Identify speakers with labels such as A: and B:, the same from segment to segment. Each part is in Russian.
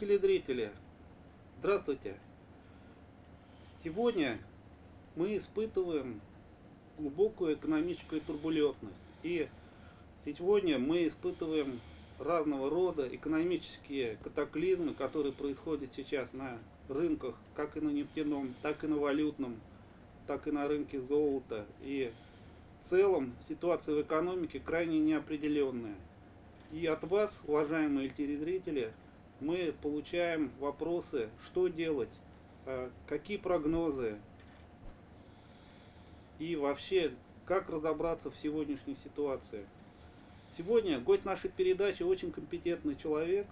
A: телезрители, здравствуйте! Сегодня мы испытываем глубокую экономическую турбулентность. И сегодня мы испытываем разного рода экономические катаклизмы, которые происходят сейчас на рынках, как и на нефтяном, так и на валютном, так и на рынке золота. И в целом ситуация в экономике крайне неопределенная. И от вас, уважаемые телезрители, мы получаем вопросы, что делать, а, какие прогнозы и вообще, как разобраться в сегодняшней ситуации. Сегодня гость нашей передачи очень компетентный человек.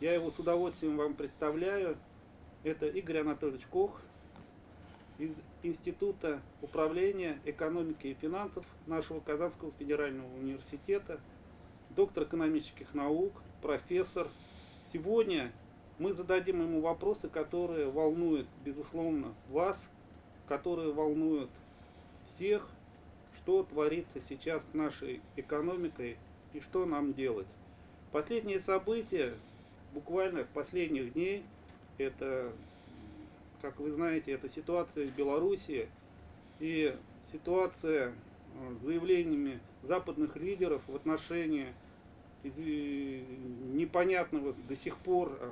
A: Я его с удовольствием вам представляю. Это Игорь Анатольевич Кох из Института управления экономики и финансов нашего Казанского федерального университета, доктор экономических наук, профессор, Сегодня мы зададим ему вопросы, которые волнуют, безусловно, вас, которые волнуют всех, что творится сейчас с нашей экономикой и что нам делать. Последние события, буквально последних дней, это, как вы знаете, это ситуация в Беларуси и ситуация э, с заявлениями западных лидеров в отношении непонятного до сих пор, э,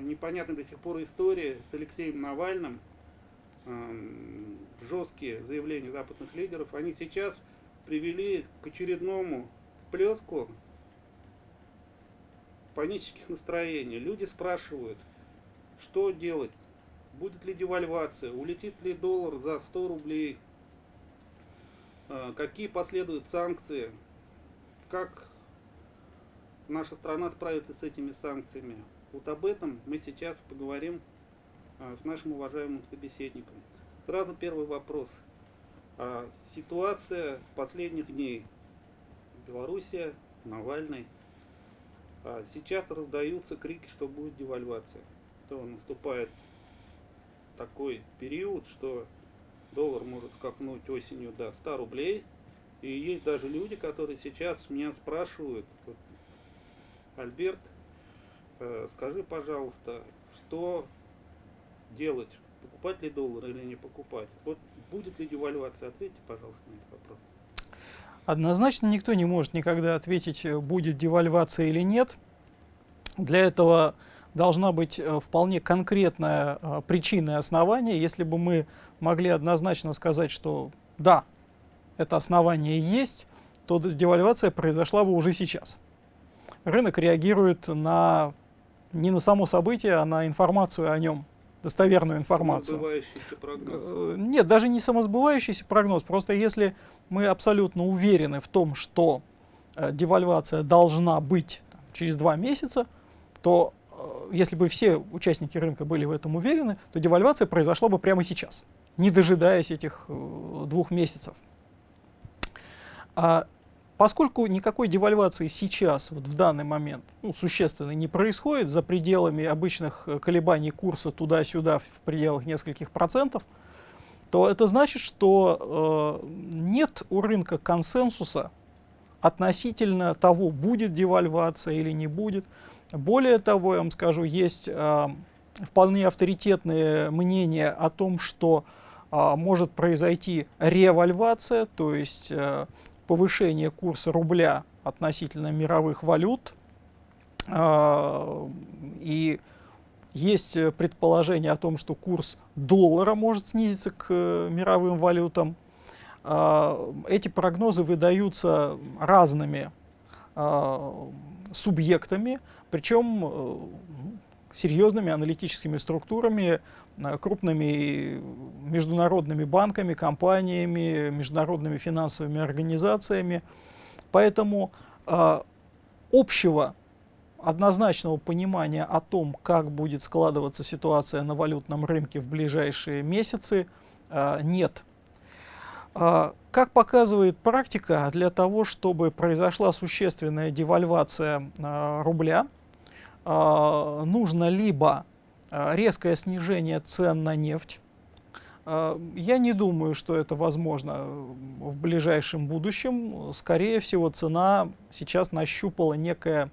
A: непонятной до сих пор истории с Алексеем Навальным, эм, жесткие заявления западных лидеров, они сейчас привели к очередному всплеску панических настроений. Люди спрашивают, что делать, будет ли девальвация, улетит ли доллар за 100 рублей, э, какие последуют санкции, как наша страна справится с этими санкциями. Вот об этом мы сейчас поговорим а, с нашим уважаемым собеседником. Сразу первый вопрос. А, ситуация последних дней. Белоруссия, Навальный. А, сейчас раздаются крики, что будет девальвация. То наступает такой период, что доллар может скакнуть осенью до 100 рублей. И есть даже люди, которые сейчас меня спрашивают, Альберт, э, скажи, пожалуйста, что делать? Покупать ли доллар или не покупать? Вот будет ли девальвация? Ответьте, пожалуйста, на этот вопрос.
B: Однозначно никто не может никогда ответить, э, будет девальвация или нет. Для этого должна быть э, вполне конкретная причина и основание. Если бы мы могли однозначно сказать, что да, это основание есть, то девальвация произошла бы уже сейчас рынок реагирует на, не на само событие, а на информацию о нем, достоверную информацию.
A: прогноз.
B: Э, нет, даже не самосбывающийся прогноз. Просто если мы абсолютно уверены в том, что э, девальвация должна быть там, через два месяца, то э, если бы все участники рынка были в этом уверены, то девальвация произошла бы прямо сейчас, не дожидаясь этих двух месяцев. А Поскольку никакой девальвации сейчас, вот в данный момент, ну, существенной не происходит, за пределами обычных э, колебаний курса туда-сюда в пределах нескольких процентов, то это значит, что э, нет у рынка консенсуса относительно того, будет девальвация или не будет. Более того, я вам скажу, есть э, вполне авторитетные мнения о том, что э, может произойти ревальвация, то есть э, повышение курса рубля относительно мировых валют. А, и есть предположение о том, что курс доллара может снизиться к э, мировым валютам. А, эти прогнозы выдаются разными а, субъектами, причем э, серьезными аналитическими структурами, э, крупными международными банками, компаниями, международными финансовыми организациями. Поэтому э, общего однозначного понимания о том, как будет складываться ситуация на валютном рынке в ближайшие месяцы, э, нет. Э, как показывает практика, для того, чтобы произошла существенная девальвация э, рубля, нужно либо а, резкое снижение цен на нефть. А, я не думаю, что это возможно в ближайшем будущем. Скорее всего, цена сейчас нащупала некое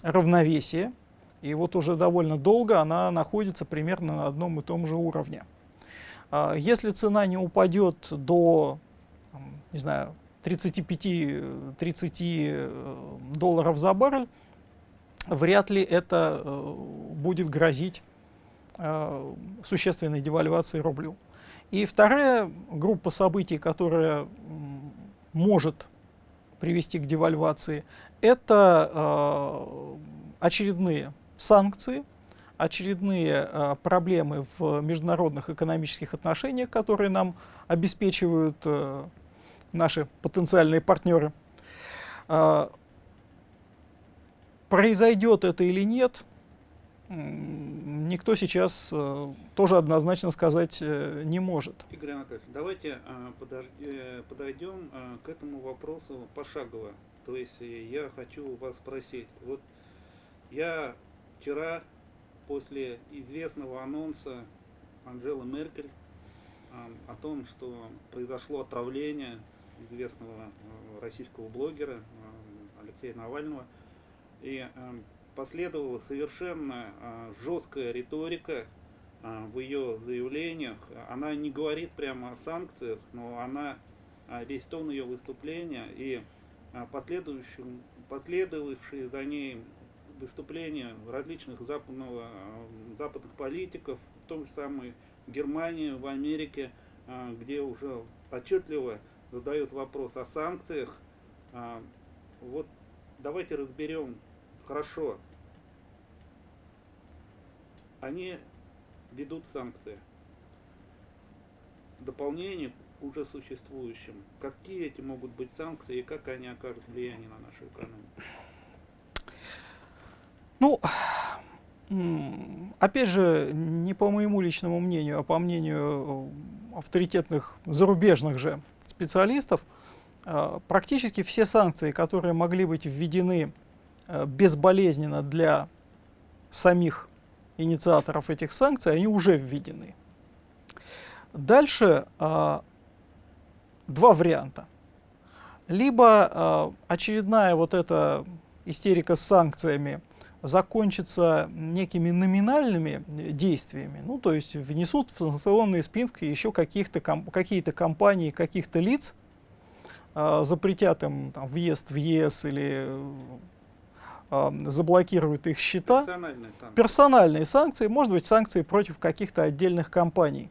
B: равновесие. И вот уже довольно долго она находится примерно на одном и том же уровне. А, если цена не упадет до, не знаю, 35-30 э, долларов за баррель, вряд ли это э, будет грозить э, существенной девальвацией рублю. И вторая группа событий, которая может привести к девальвации, это очередные санкции, очередные э, проблемы в международных экономических отношениях, которые нам обеспечивают э, наши потенциальные партнеры. Произойдет это или нет, никто сейчас э, тоже однозначно сказать э, не может.
A: Игорь Анатольевич, давайте э, подойдем к этому вопросу пошагово. То есть я хочу вас спросить. Вот я вчера после известного анонса Анжелы Меркель о том, что произошло отравление известного российского блогера Алексея Навального, и последовала совершенно жесткая риторика в ее заявлениях. Она не говорит прямо о санкциях, но она весь тон ее выступления и последовавшие за ней выступления различных западного, западных политиков, в том же самой Германии, в Америке, а, где уже отчетливо задают вопрос о санкциях. А, вот давайте разберем хорошо. Они ведут санкции. Дополнение к уже существующим. Какие эти могут быть санкции и как они окажут влияние на нашу экономику?
B: Ну, опять же, не по моему личному мнению, а по мнению э, авторитетных зарубежных же специалистов, э, практически все санкции, которые могли быть введены безболезненно для самих инициаторов этих санкций, они уже введены. Дальше два варианта. Либо очередная вот эта истерика с санкциями закончится некими номинальными действиями, ну, то есть внесут в санкционные списки еще какие-то ком какие компании, каких-то лиц, э, запретят им там, въезд в ЕС или э, заблокируют их счета.
A: Персональные санкции.
B: Персональные санкции, может быть, санкции против каких-то отдельных компаний.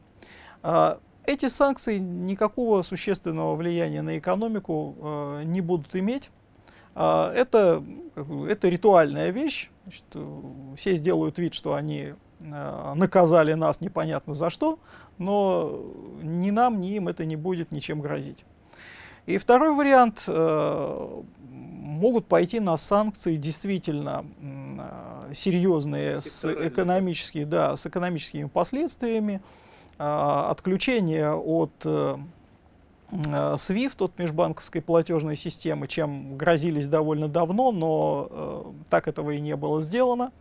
B: Э, эти санкции никакого существенного влияния на экономику э, не будут иметь. А, это, это ритуальная вещь. Значит, все сделают вид, что они а, наказали нас непонятно за что, но ни нам, ни им это не будет ничем грозить. И второй вариант, э, могут пойти на санкции действительно э, серьезные, с, экономическими, да, с экономическими последствиями, э, отключение от э, Э, SWIFT от межбанковской платежной системы, чем грозились довольно давно, но так этого и не было сделано.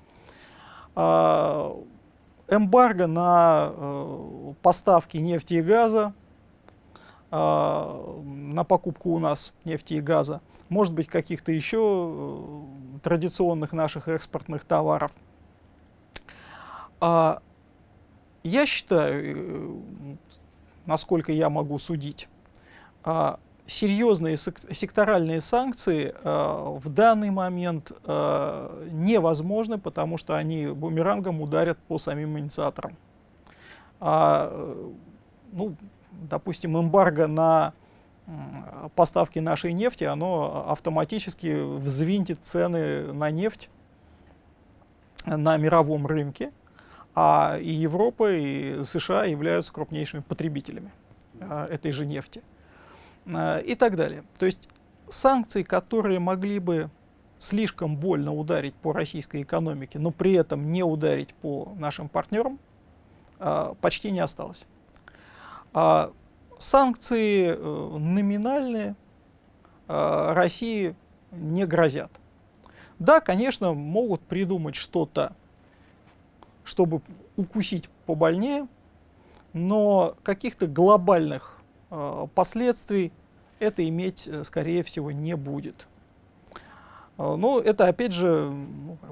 B: Э, эмбарго на э, поставки нефти и газа, э, на покупку у нас нефти и газа, может быть каких-то еще э, традиционных наших экспортных товаров. А, я считаю, э, насколько я могу судить, а, серьезные секторальные санкции а, в данный момент а, невозможны, потому что они бумерангом ударят по самим инициаторам. ну, допустим, эмбарго на поставки нашей нефти, оно автоматически взвинтит цены на нефть на мировом рынке, а и Европа, и США являются крупнейшими потребителями этой же нефти. Э, и так далее. То есть санкции, которые могли бы слишком больно ударить по российской экономике, но при этом не ударить по нашим партнерам, э, почти не осталось. Санкции э, номинальные России не грозят. Да, конечно, могут придумать что-то, чтобы укусить побольнее, но каких-то глобальных последствий это иметь, э, скорее всего, не будет. Э, ну, это, опять же,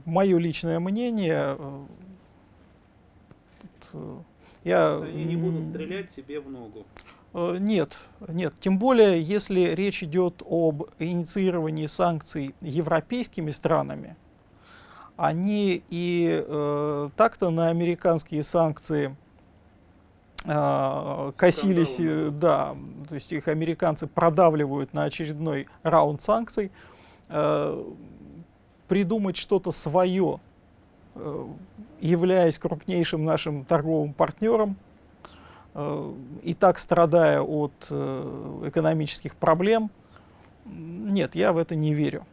B: мое личное мнение. Э,
A: э, я... Они не будут стрелять себе в ногу.
B: Нет, нет. Тем более, если речь идет об инициировании санкций европейскими странами, они и э, так-то на американские санкции э, косились, э, да, то есть их американцы продавливают на очередной раунд санкций. Э, придумать что-то свое, э, являясь крупнейшим нашим торговым партнером, э, и так страдая от э, экономических проблем, нет, я в это не верю.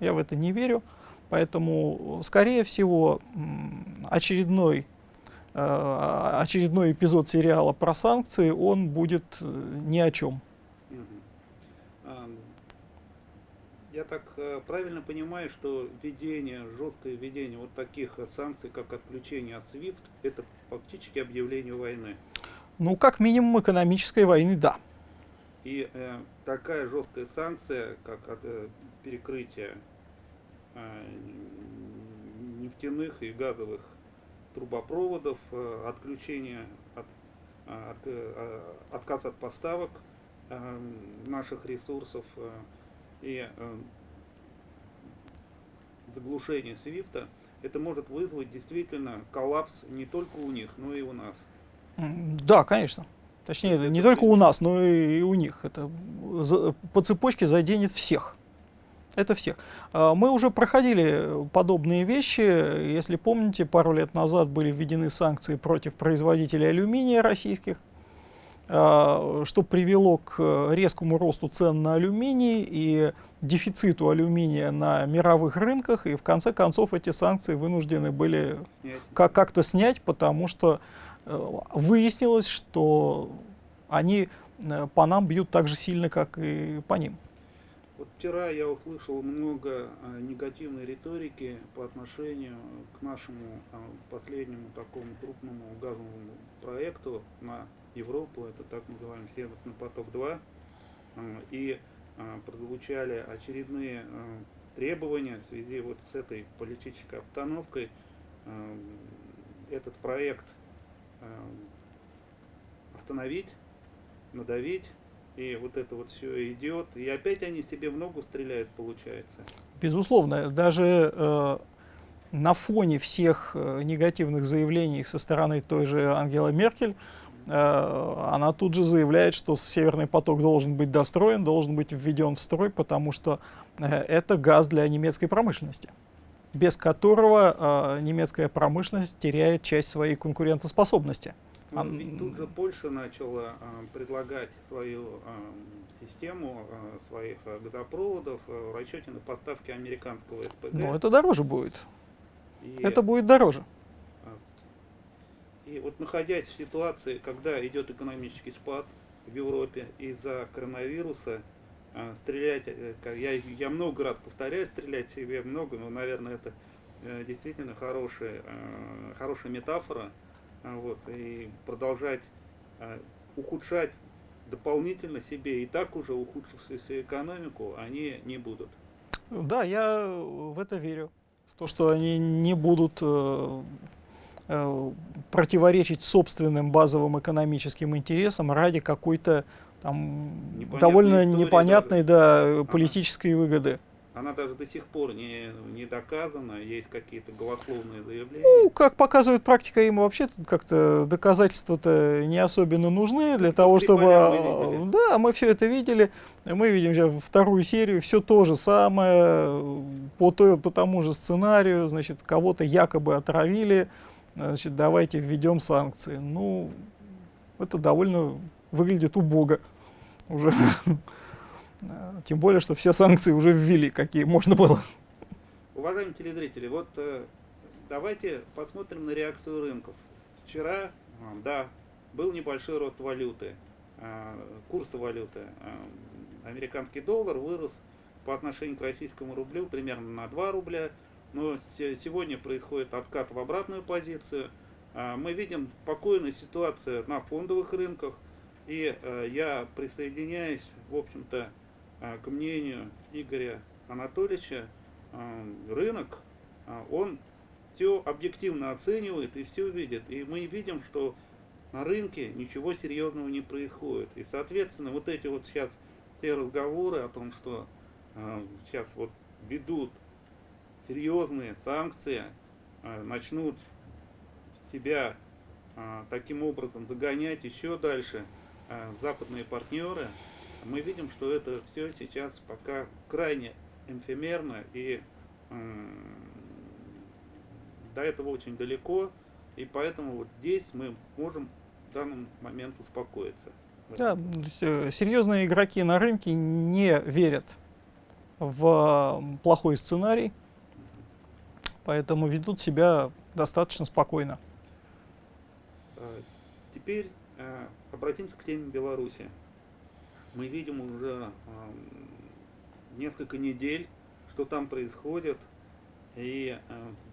B: Я в это не верю. Поэтому, скорее всего, очередной, э, очередной эпизод сериала про санкции, он будет э, ни о чем.
A: Я так э, правильно понимаю, что введение, жесткое введение вот таких санкций, как отключение от SWIFT, это фактически объявление войны?
B: Ну, как минимум экономической войны, да.
A: И э, такая жесткая санкция, как от, э, перекрытие Э, нефтяных и газовых трубопроводов, э, отключение от, от, отказ от поставок э, наших ресурсов и заглушение свифта, это может вызвать действительно коллапс не только у них, но и у нас.
B: Да, конечно. Точнее, это не только у нас, но и у них. Это по цепочке заденет всех. Это всех. А, мы уже проходили подобные вещи. Если помните, пару лет назад были введены санкции против производителей алюминия российских, а, что привело к резкому росту цен на алюминий и дефициту алюминия на мировых рынках. И в конце концов эти санкции вынуждены были как-то снять, потому что выяснилось, что они э, по нам бьют так же сильно, как и по ним.
A: Вот вчера я услышал много а, негативной риторики по отношению к нашему последнему такому крупному газовому проекту на Европу, это так называемый Северный поток-2, а, и прозвучали очередные требования в связи вот с этой политической обстановкой. Этот проект остановить, надавить, и вот это вот все идет, и опять они себе в ногу стреляют, получается.
B: Безусловно, даже э, на фоне всех э, негативных заявлений со стороны той же Ангелы Меркель, э, она тут же заявляет, что Северный поток должен быть достроен, должен быть введен в строй, потому что э, это газ для немецкой промышленности без которого э, немецкая промышленность теряет часть своей конкурентоспособности.
A: Ну, ведь тут же Польша начала а, предлагать свою а, систему а, своих а, газопроводов а, в расчете на поставки американского СПГ.
B: Но это дороже будет. И, это будет дороже.
A: И вот находясь в ситуации, когда идет экономический спад в Европе из-за коронавируса, стрелять, э, я, я много раз повторяю, стрелять себе много, но, наверное, это э, действительно хорошая, хорошая метафора, а, вот, и продолжать а, ухудшать дополнительно себе и так уже ухудшившуюся экономику они не будут.
B: Да, я в это верю. В то, что они не будут э, э, противоречить собственным базовым экономическим интересам ради какой-то там довольно непонятной да, политической ага. выгоды
A: она даже до сих пор не, не доказана, есть какие-то голословные заявления.
B: Ну, как показывает практика, им вообще как-то доказательства-то не особенно нужны для того, чтобы... Да, мы все это видели, мы видим сейчас вторую серию, все то же самое, по, той, по тому же сценарию, значит, кого-то якобы отравили, значит, давайте введем санкции. Ну, это довольно выглядит убого уже. Э, тем более, что все санкции уже ввели, какие можно было.
A: Уважаемые телезрители, вот э, давайте посмотрим на реакцию рынков. Вчера, э, да, был небольшой рост валюты, курса валюты. Американский доллар вырос по отношению к российскому рублю примерно на 2 рубля, но сегодня происходит откат в обратную позицию. Мы видим спокойную ситуацию на фондовых рынках, и я присоединяюсь, в общем-то, а, к мнению Игоря Анатольевича, э, рынок, э, он все объективно оценивает и все видит. И мы видим, что на рынке ничего серьезного не происходит. И, соответственно, вот эти вот сейчас все разговоры о том, что э, сейчас вот ведут серьезные санкции, э, начнут себя э, таким образом загонять еще дальше э, западные партнеры, мы видим, что это все сейчас пока крайне эфемерно и до этого очень далеко, и поэтому вот здесь мы можем в данный момент успокоиться.
B: Да, э, серьезные игроки на рынке не верят в плохой сценарий, поэтому ведут себя достаточно спокойно.
A: А, теперь а, обратимся к теме Беларуси. Мы видим уже несколько недель, что там происходит, и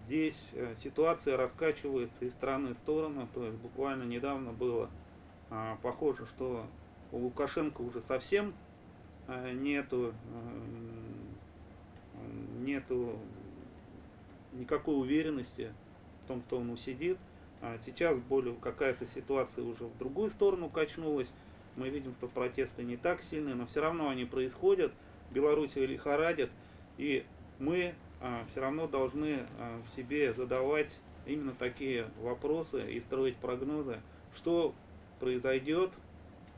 A: здесь э, ситуация раскачивается из стороны в сторону, то есть буквально недавно было а, похоже, что у Лукашенко уже совсем а, нету, нету никакой уверенности в том, что он усидит. А сейчас более какая-то ситуация уже в другую сторону качнулась. Мы видим, что протесты не так сильные, но все равно они происходят. Белоруссия лихорадит, и мы а, все равно должны а, себе задавать именно такие вопросы и строить прогнозы, что произойдет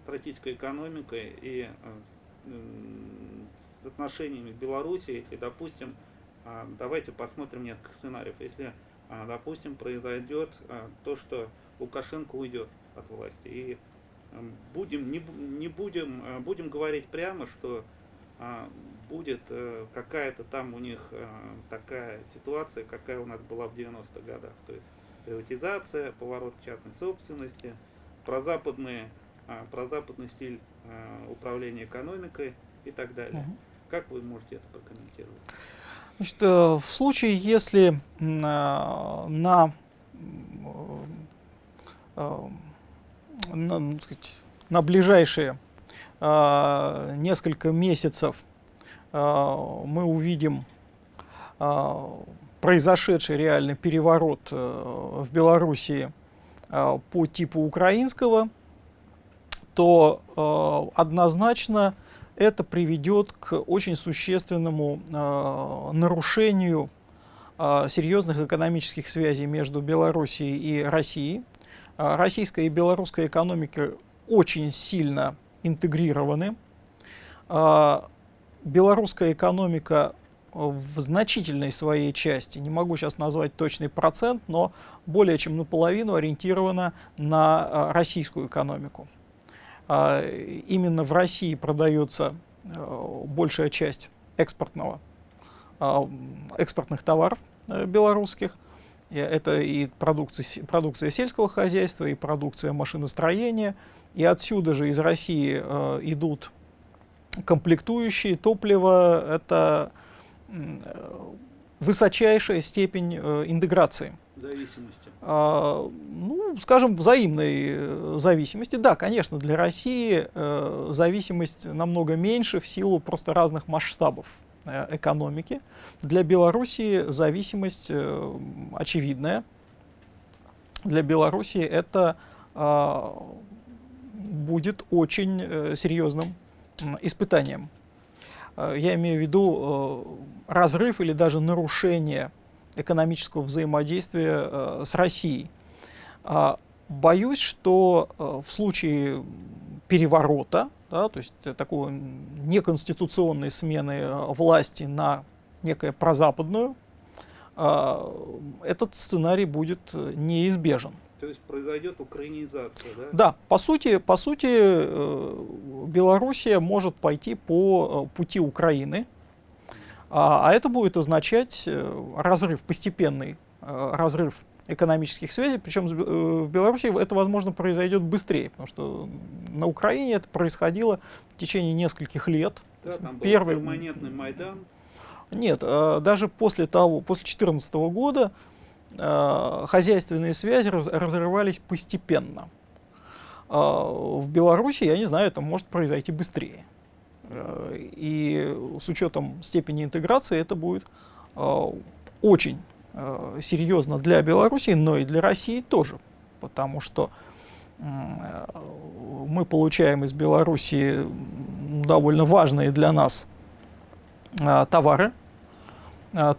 A: с российской экономикой и с отношениями Беларуси, если, допустим, давайте посмотрим несколько сценариев, если, допустим, произойдет то, что Лукашенко уйдет от власти, и будем, не, не будем, будем говорить прямо, что будет э, какая-то там у них э, такая ситуация, какая у нас была в 90-х годах. То есть приватизация, поворот к частной собственности, прозападный, а, прозападный стиль а, управления экономикой и так далее. Угу. Как вы можете это прокомментировать?
B: Значит, э, в случае, если на, на, на, сказать, на ближайшие несколько месяцев мы увидим произошедший реальный переворот э, в Белоруссии по типу украинского, то однозначно это приведет к очень существенному нарушению серьезных экономических связей между Белоруссией и Россией. Российская и белорусская экономика очень сильно интегрированы белорусская экономика в значительной своей части, не могу сейчас назвать точный процент, но более чем наполовину ориентирована на российскую экономику. А, именно в России продается а, большая часть экспортного, экспортных товаров э, белорусских. Это и продукция, продукция сельского хозяйства, и продукция машиностроения. И отсюда же из России идут комплектующие, топливо — это высочайшая степень э, интеграции.
A: Зависимости.
B: А, ну, скажем, взаимной э, зависимости. Да, конечно, для России э, зависимость намного меньше в силу просто разных масштабов э, экономики. Для Белоруссии зависимость э, очевидная. Для Белоруссии это э, будет очень э, серьезным испытанием. Э, я имею в виду э, разрыв или даже нарушение экономического взаимодействия э, с Россией. А, боюсь, что в случае переворота, да, то есть такой неконституционной смены власти на некое прозападную, этот сценарий будет неизбежен.
A: То есть произойдет украинизация, да?
B: Да, по сути, по сути э, Белоруссия может пойти по э, пути Украины, а, а это будет означать э, разрыв, постепенный разрыв экономических связей, причем в Беларуси это, возможно, произойдет быстрее, потому что на Украине это происходило в течение нескольких лет.
A: Да, там был Первый... перманентный Майдан.
B: Нет, даже после того, после 2014 года Э, хозяйственные связи раз, разрывались постепенно. Э, в Беларуси, я не знаю, это может произойти быстрее. Э, и с учетом степени интеграции это будет э, очень э, серьезно для Беларуси, но и для России тоже, потому что мы получаем из Беларуси довольно важные для нас товары,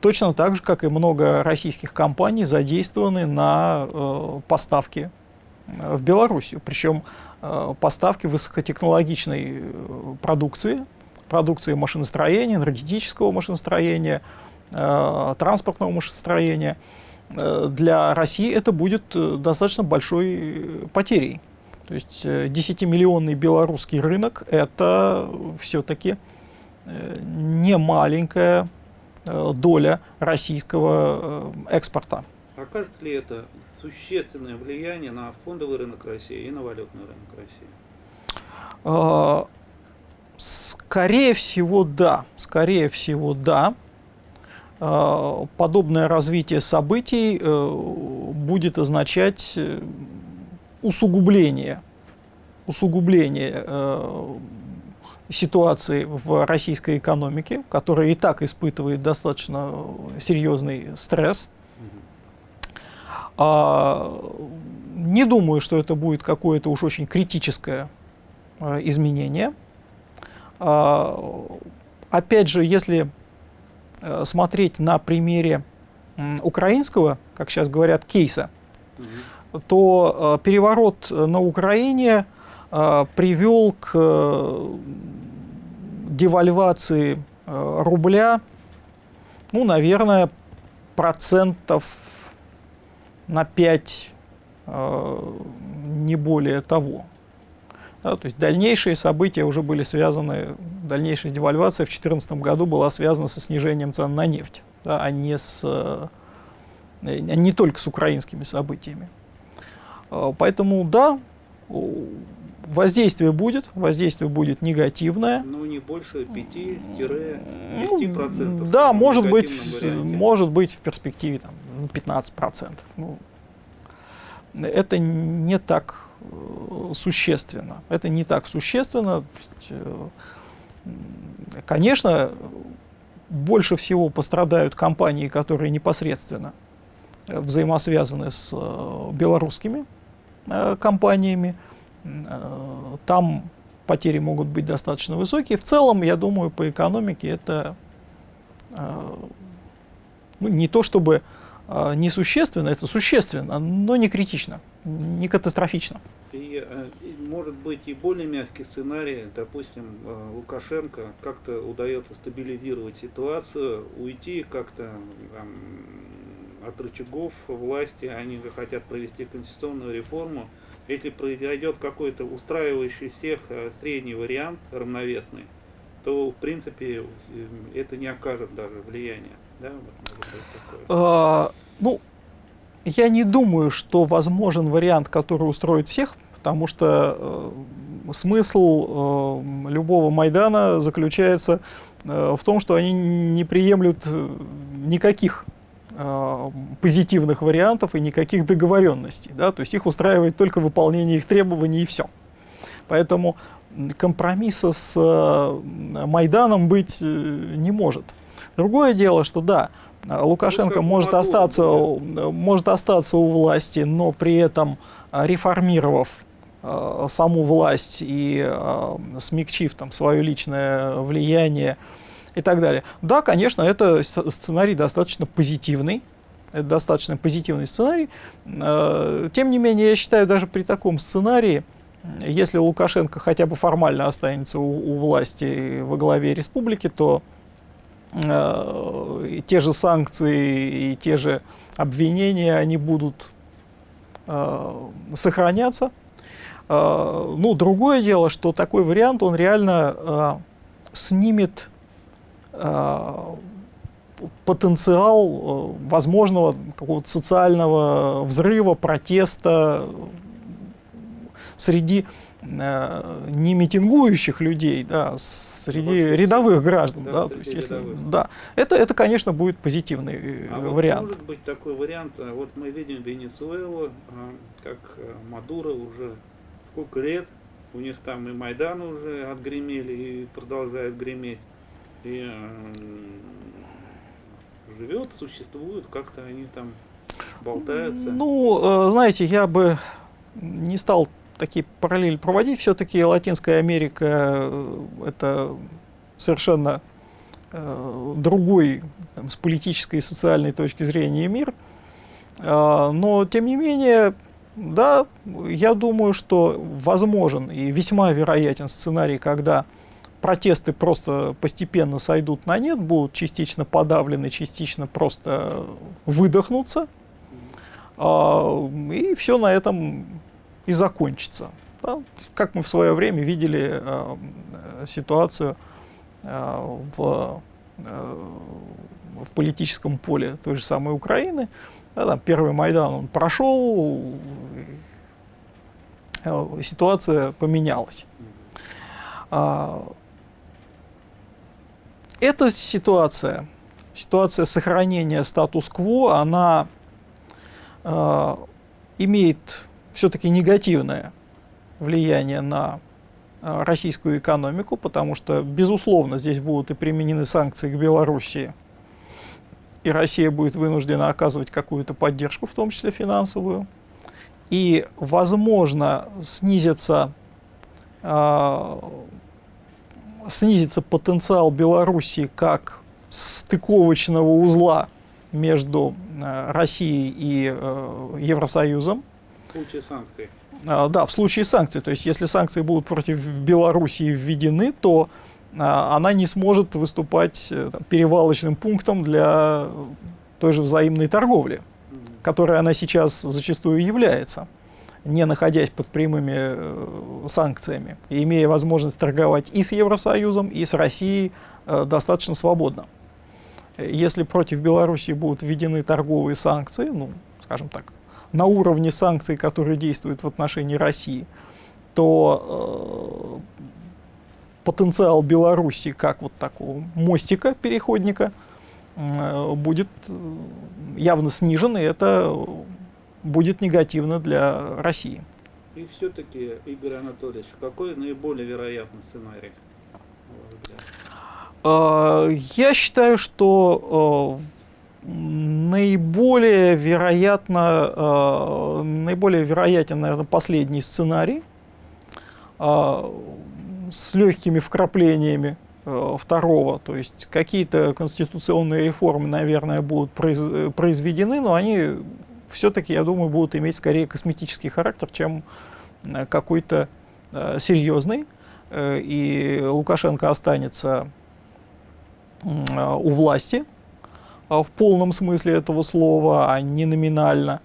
B: точно так же, как и много российских компаний задействованы на поставки в Белоруссию. Причем поставки высокотехнологичной э, продукции, продукции машиностроения, энергетического машиностроения, э, транспортного машиностроения. Э, для России это будет э, достаточно большой э, потерей. То есть 10-миллионный белорусский рынок – это все-таки не маленькая доля российского экспорта.
A: Окажет ли это существенное влияние на фондовый рынок России и на валютный рынок
B: России? Скорее всего, да. Скорее всего, да. Подобное развитие событий будет означать усугубление, усугубление э, ситуации в российской экономике, которая и так испытывает достаточно серьезный стресс. А, не думаю, что это будет какое-то уж очень критическое э, изменение. А, опять же, если э, смотреть на примере украинского, как сейчас говорят, кейса, то э, переворот на Украине э, привел к девальвации рубля, ну, наверное, процентов на 5, не более того. Да, то есть дальнейшие события уже были связаны, дальнейшая девальвация в 2014 году была связана со снижением цен на нефть, да, а не, с, а не только с украинскими событиями. А, поэтому да, воздействие будет, воздействие будет негативное.
A: Ну, не больше 5-10%. Ну,
B: да, может быть, может быть в перспективе там, 15%. Ну, это не так э, существенно. Это не так существенно. Э, конечно, больше всего пострадают компании, которые непосредственно взаимосвязаны с э, белорусскими Э, компаниями. Э, там потери могут быть достаточно высокие. В целом, я думаю, по экономике это э, ну, не то чтобы несущественно, это существенно, но не критично, не катастрофично.
A: И, может быть и более мягкий сценарий, допустим, Лукашенко как-то удается стабилизировать ситуацию, уйти как-то от рычагов власти, они хотят провести конституционную реформу. Если произойдет какой-то устраивающий всех э, средний вариант, равновесный, то, в принципе, это не окажет даже влияния. Да?
B: А, ну, я не думаю, что возможен вариант, который устроит всех, потому что э, смысл э, любого Майдана заключается э, в том, что они не приемлют э, никаких Э, позитивных вариантов и никаких договоренностей. Да? То есть их устраивает только выполнение их требований и все. Поэтому компромисса с э, Майданом быть э, не может. Другое дело, что да, Лукашенко ну, может, остаться, да. может остаться у власти, но при этом реформировав э, саму власть и смягчив там свое личное влияние, и так далее. Да, конечно, это сценарий достаточно позитивный, это достаточно позитивный сценарий. Э, тем не менее, я считаю, даже при таком сценарии, если Лукашенко хотя бы формально останется у, у власти во главе республики, то э, те же санкции и те же обвинения, они будут э, сохраняться. Э, ну, другое дело, что такой вариант, он реально э, снимет потенциал э, возможного какого-то социального взрыва, протеста среди э, не митингующих людей, да, среди ну, рядовых граждан. Да, да, то есть, если, да. Это, это, конечно, будет позитивный а вариант.
A: Вот может быть такой вариант, вот мы видим Венесуэлу, как Мадуро уже сколько лет, у них там и Майдан уже отгремели и продолжают греметь и живет, существует, как-то они там болтаются.
B: Ну, э, знаете, я бы не стал такие параллели проводить. Все-таки Латинская Америка э, это совершенно э, другой там, с политической и социальной точки зрения мир. Э, но, тем не менее, да, я думаю, что возможен и весьма вероятен сценарий, когда протесты просто постепенно сойдут на нет, будут частично подавлены, частично просто выдохнутся, а, и все на этом и закончится. Как мы в свое время видели а, ситуацию а, в, в политическом поле той же самой Украины, там первый Майдан он прошел, ситуация поменялась. Эта ситуация, ситуация сохранения статус-кво, она э, имеет все-таки негативное влияние на э, российскую экономику, потому что, безусловно, здесь будут и применены санкции к Белоруссии, и Россия будет вынуждена оказывать какую-то поддержку, в том числе финансовую, и, возможно, снизится э, снизится потенциал Белоруссии как стыковочного узла между э, Россией и э, Евросоюзом.
A: В случае санкций.
B: А, да, в случае санкций. То есть, если санкции будут против Белоруссии введены, то а, она не сможет выступать э, там, перевалочным пунктом для той же взаимной торговли, которой она сейчас зачастую является не находясь под прямыми э, санкциями, и имея возможность торговать и с Евросоюзом, и с Россией э, достаточно свободно. Если против Беларуси будут введены торговые санкции, ну, скажем так, на уровне санкций, которые действуют в отношении России, то э, потенциал Беларуси как вот такого мостика, переходника, э, будет э, явно снижен, и это будет негативно для России.
A: И все-таки, Игорь Анатольевич, какой наиболее вероятный сценарий?
B: А, я считаю, что а, наиболее вероятно, а, наиболее вероятен, наверное, последний сценарий с легкими вкраплениями второго, то есть какие-то конституционные реформы, наверное, будут произведены, но они все-таки, я думаю, будут иметь скорее косметический характер, чем э, какой-то э, серьезный. Э, и Лукашенко останется э, у власти в полном смысле этого слова, а не номинально.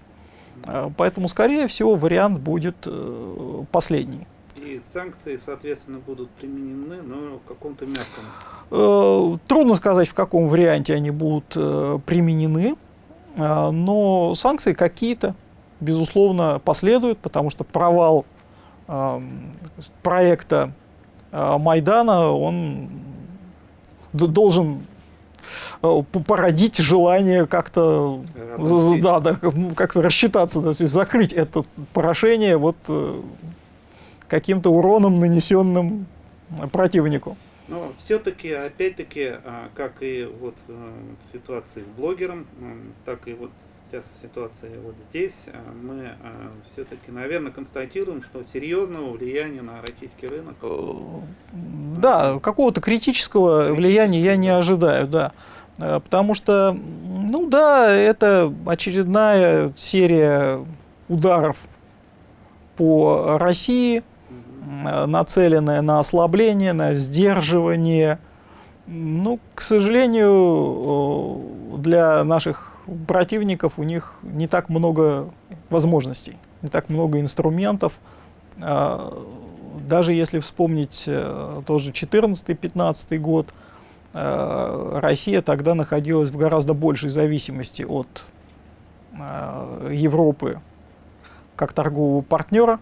B: Поэтому, скорее всего, вариант будет последний.
A: И санкции, соответственно, будут применены, но в каком-то мягком.
B: Трудно сказать, в каком варианте они будут применены. А, но санкции какие-то, безусловно, последуют, потому что провал проекта а, Майдана, он должен а, породить желание как-то да, да, ну, как-то рассчитаться, то есть закрыть это поражение вот э, каким-то уроном, нанесенным противнику.
A: Но все-таки, опять-таки, а, как и вот э, в ситуации с блогером, так и вот сейчас ситуация вот здесь, а, мы а, все-таки, наверное, констатируем, что серьезного влияния на российский рынок. Э,
B: да, какого-то критического влияния я не ожидаю, да. Э, потому что, ну да, это очередная серия ударов по России, нацеленная на ослабление, на сдерживание. Ну, к сожалению, для наших противников у них не так много возможностей, не так много инструментов. А, даже если вспомнить э, тоже 14-15 год, э, Россия тогда находилась в гораздо большей зависимости от Европы как торгового партнера,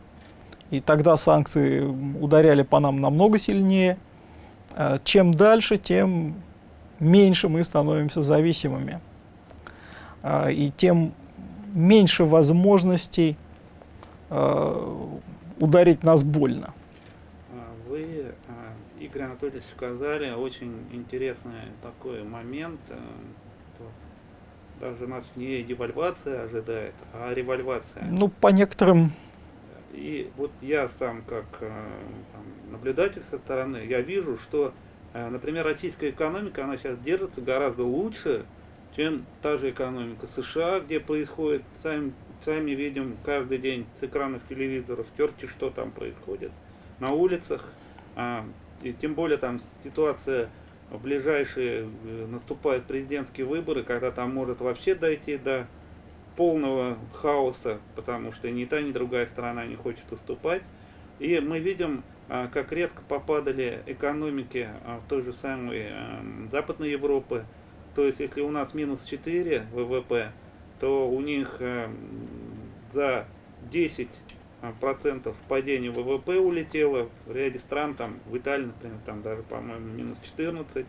B: и тогда санкции ударяли по нам намного сильнее. Э, чем дальше, тем меньше мы становимся зависимыми. Э, и тем меньше возможностей э, ударить нас больно.
A: А вы, Игорь Анатольевич, сказали очень интересный такой момент. даже нас не девальвация ожидает, а револьвация.
B: Ну, по некоторым...
A: И вот я сам как э, там, наблюдатель со стороны, я вижу, что, э, например, российская экономика, она сейчас держится гораздо лучше, чем та же экономика США, где происходит, сами, сами видим каждый день с экранов телевизоров, терти, что там происходит на улицах, а, и тем более там ситуация в ближайшие э, наступают президентские выборы, когда там может вообще дойти до полного хаоса, потому что ни та, ни другая сторона не хочет уступать. И мы видим, а, как резко попадали экономики а, в той же самой эм, Западной Европы. То есть, если у нас минус 4 ВВП, то у них эм, за 10 а, процентов падения ВВП улетело. В ряде стран, там, в Италии, например, там даже, по-моему, минус 14.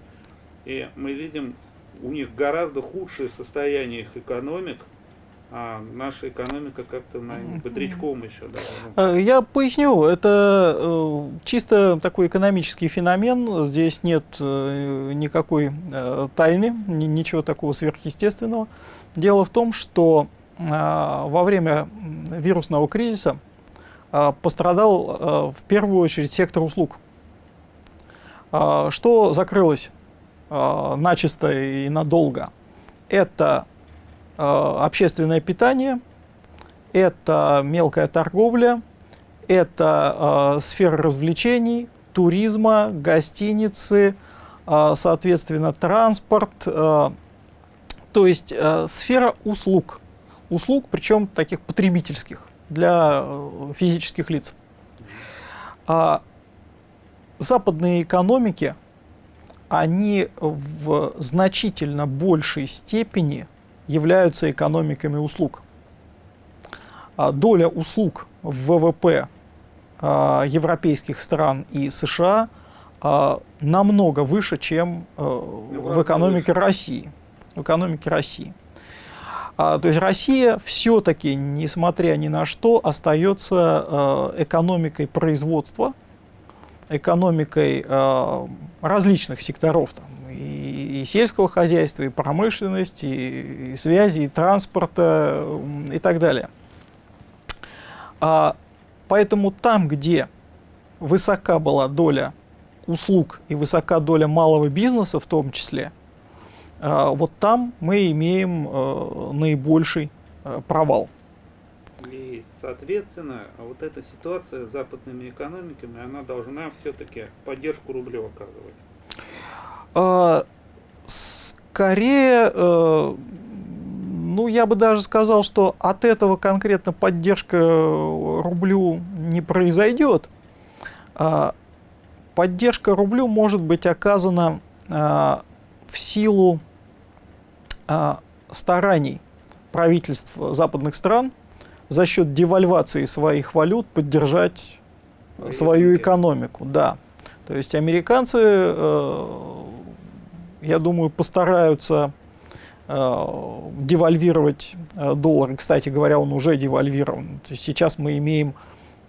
A: И мы видим, у них гораздо худшее состояние их экономик, а наша экономика как-то бодрячком еще.
B: Да. Э, я поясню, это э, чисто такой экономический феномен, здесь нет э, никакой тайны, ничего такого сверхъестественного. Дело в том, что во время вирусного кризиса пострадал в первую очередь сектор услуг. Что закрылось начисто и надолго? Это Э, общественное питание, это мелкая торговля, это э, сфера развлечений, туризма, гостиницы, э, соответственно, транспорт, э, то есть э, сфера услуг. Услуг, причем таких потребительских для э, физических лиц. А западные экономики, они в значительно большей степени являются экономиками услуг. А доля услуг в ВВП а, европейских стран и США а, намного выше, чем в экономике России. В экономике России. То есть Россия все-таки, несмотря ни на что, остается экономикой производства, экономикой различных секторов, там, и, сельского хозяйства, и промышленности, и, и связи, и транспорта и так далее. А, поэтому там, где высока была доля услуг и высока доля малого бизнеса в том числе, а, вот там мы имеем а, наибольший а, провал.
A: И, соответственно, вот эта ситуация с западными экономиками, она должна все-таки поддержку рублю оказывать.
B: А, скорее, э, ну, я бы даже сказал, что от этого конкретно поддержка рублю не произойдет. А, поддержка рублю может быть оказана а, в силу стараний правительств западных стран за счет девальвации своих валют поддержать свою экономику. Да. То есть американцы э, я думаю, постараются э, девальвировать э, доллар. Кстати говоря, он уже девальвирован. То есть сейчас мы имеем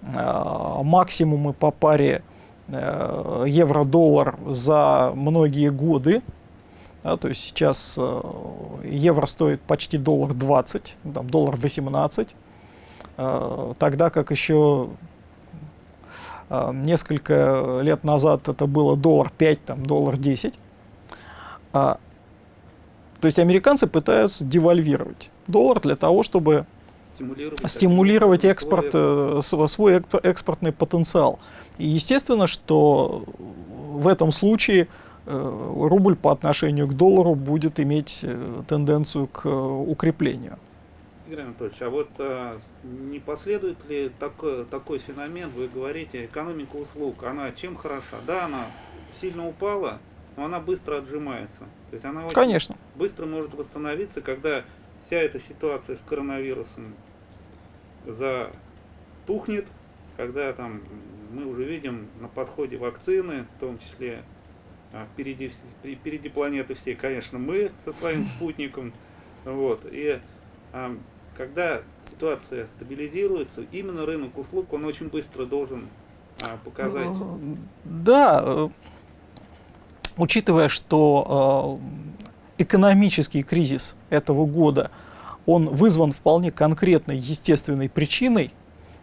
B: э, максимумы по паре евро-доллар за многие годы. Да, то есть сейчас евро стоит почти доллар 20, там, доллар 18, э, тогда как еще несколько лет назад это было доллар 5, там, доллар 10. А, то есть американцы пытаются девальвировать доллар для того, чтобы стимулировать, стимулировать экспорт, свой, э, свой экспортный потенциал. И естественно, что в этом случае э, рубль по отношению к доллару будет иметь э, тенденцию к укреплению.
A: Игорь Анатольевич, а вот а, не последует ли такой, такой феномен, вы говорите, экономика услуг, она чем хороша? Да, она сильно упала, но она быстро отжимается. То есть она очень
B: Конечно.
A: быстро может восстановиться, когда вся эта ситуация с коронавирусом затухнет, когда там мы уже видим на подходе вакцины, в том числе а, впереди, впереди планеты все, конечно, мы со своим спутником. Вот, и а, когда ситуация стабилизируется, именно рынок услуг, он очень быстро должен а, показать.
B: Да, учитывая, что экономический кризис этого года, он вызван вполне конкретной естественной причиной,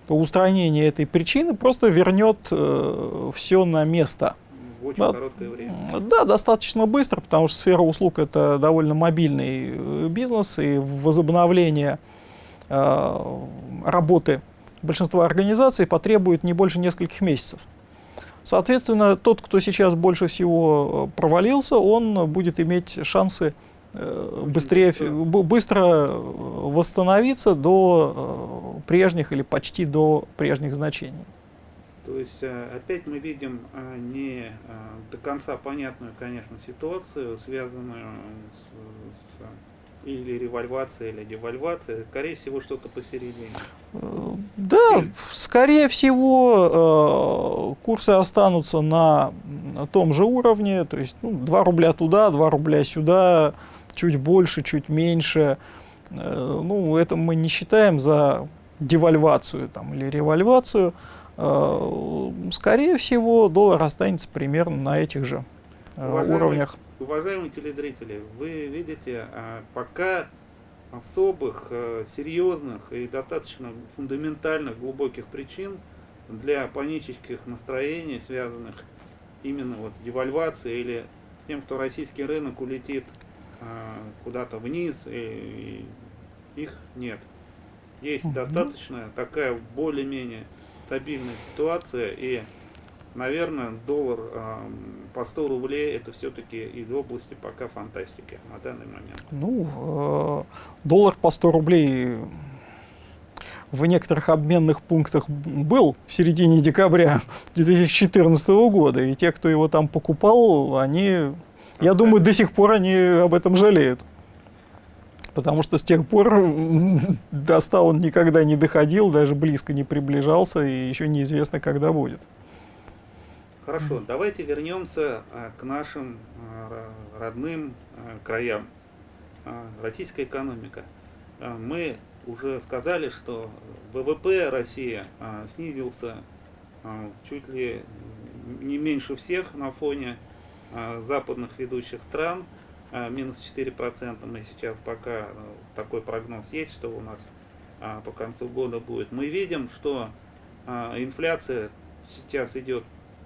B: то устранение этой причины просто вернет э, все на место.
A: В очень
B: Да.
A: короткое время.
B: Да, достаточно быстро, потому что сфера услуг это довольно мобильный э, бизнес, и возобновление э, работы большинства организаций потребует не больше нескольких месяцев. Соответственно, тот, кто сейчас больше всего э, провалился, он будет иметь шансы э, быстрее,
A: быстро.
B: э, восстановиться до прежних или почти до прежних значений.
A: То есть опять мы видим не до конца понятную, конечно, ситуацию, связанную с или револьвацией, или девальвацией. Скорее всего, что-то посередине.
B: Э, Да, скорее всего, э, курсы останутся на том же уровне, то есть ну, 2 рубля туда, 2 рубля сюда, чуть больше, чуть меньше. Э, Ну, это мы не считаем за девальвацию там, или револьвацию. Скорее всего, доллар останется примерно на этих же
A: Уважаемый
B: уровнях.
A: Уважаемые телезрители, вы видите, а, пока особых, э, серьезных и достаточно фундаментальных, глубоких причин для панических настроений, связанных именно вот девальвацией или тем, что российский рынок улетит а, куда-то вниз, и, их нет. Есть достаточно такая более-менее стабильная ситуация, и Наверное, доллар по 100 рублей это все-таки из области пока фантастики на данный момент.
B: Ну, э, доллар по 100 рублей в некоторых обменных пунктах был в середине декабря 2014 года, и те, кто его там покупал, они, я думаю, до сих пор они об этом жалеют. Потому что с тех пор до 100 он никогда не доходил, даже близко не приближался, и еще неизвестно, когда будет.
A: Хорошо, давайте вернемся а, к нашим а, ро- родным а, краям. Российская экономика. Мы уже сказали, что ВВП России снизился чуть ли не меньше всех на фоне западных ведущих стран, минус 4%. Мы сейчас пока а, такой прогноз есть, что у нас по концу года будет. Мы видим, что инфляция сейчас идет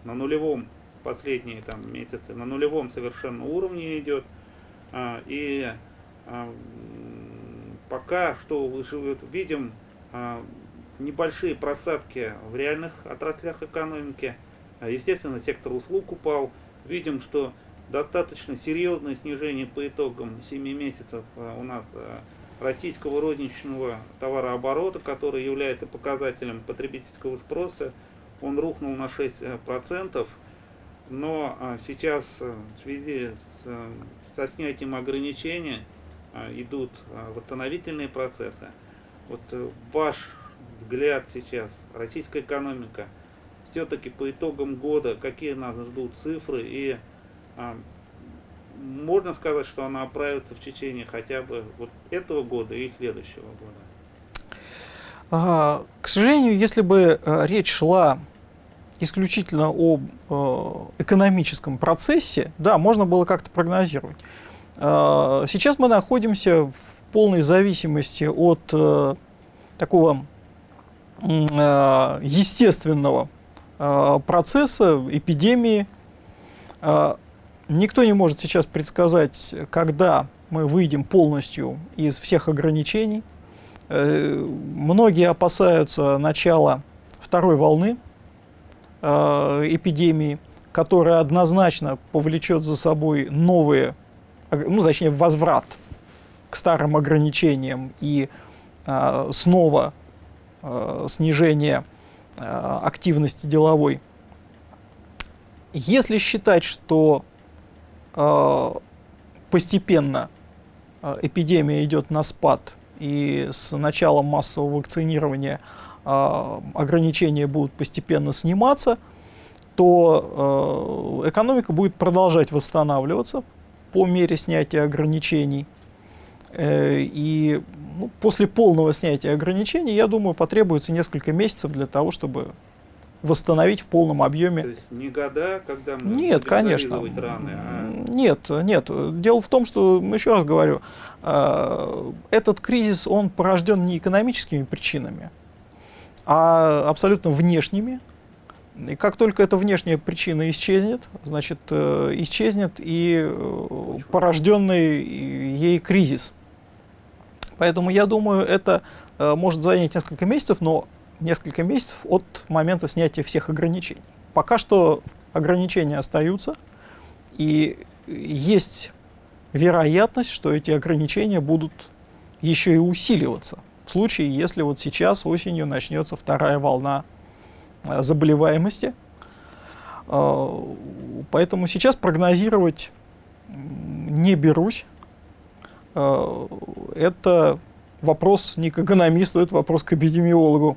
A: на нулевом последние там месяцы на нулевом совершенно уровне идет. А, и а, пока что видим а, небольшие просадки в реальных отраслях экономики. Естественно сектор услуг упал. Видим что достаточно серьезное снижение по итогам 7 месяцев у нас российского розничного товарооборота который является показателем потребительского спроса он рухнул на 6%, но а, сейчас а, в связи с, а, со снятием ограничений а, идут а, восстановительные процессы. Вот э, ваш взгляд сейчас, российская экономика, все-таки по итогам года, какие нас ждут цифры и можно сказать, что она оправится в течение хотя бы вот этого года и следующего года.
B: К сожалению, если бы э, речь шла исключительно о э, экономическом процессе, да, можно было как-то прогнозировать. А, Сейчас мы находимся в полной зависимости от э, такого э, естественного э, процесса, эпидемии. Никто не может сейчас предсказать, когда мы выйдем полностью из всех ограничений. Э, Многие опасаются начала второй волны э, эпидемии, которая однозначно повлечет за собой новые, ну, точнее, возврат к старым ограничениям и э, снова э, снижение э, активности деловой. Если считать, что э, постепенно э, эпидемия идет на спад, и с началом массового вакцинирования э, ограничения будут постепенно сниматься, то э, экономика будет продолжать восстанавливаться по мере снятия ограничений. Э, и ну, после полного снятия ограничений, я думаю, потребуется несколько месяцев для того, чтобы восстановить в полном объеме.
A: То есть не года, когда мы
B: Нет,
A: будем
B: конечно.
A: раны, а
B: Нет, нет. Дело в том, что, еще раз говорю, э, этот кризис, он порожден не экономическими причинами, а абсолютно внешними. И как только эта внешняя причина исчезнет, значит, э, исчезнет и э, порожденный ей кризис. Поэтому я думаю, это э, может занять несколько месяцев, но несколько месяцев от момента снятия всех ограничений. Пока что ограничения остаются, и есть вероятность, что эти ограничения будут еще и усиливаться в случае, если вот сейчас осенью начнется вторая волна э, заболеваемости. Э, Поэтому сейчас прогнозировать не берусь. Э, Это вопрос не к экономисту, это вопрос к эпидемиологу.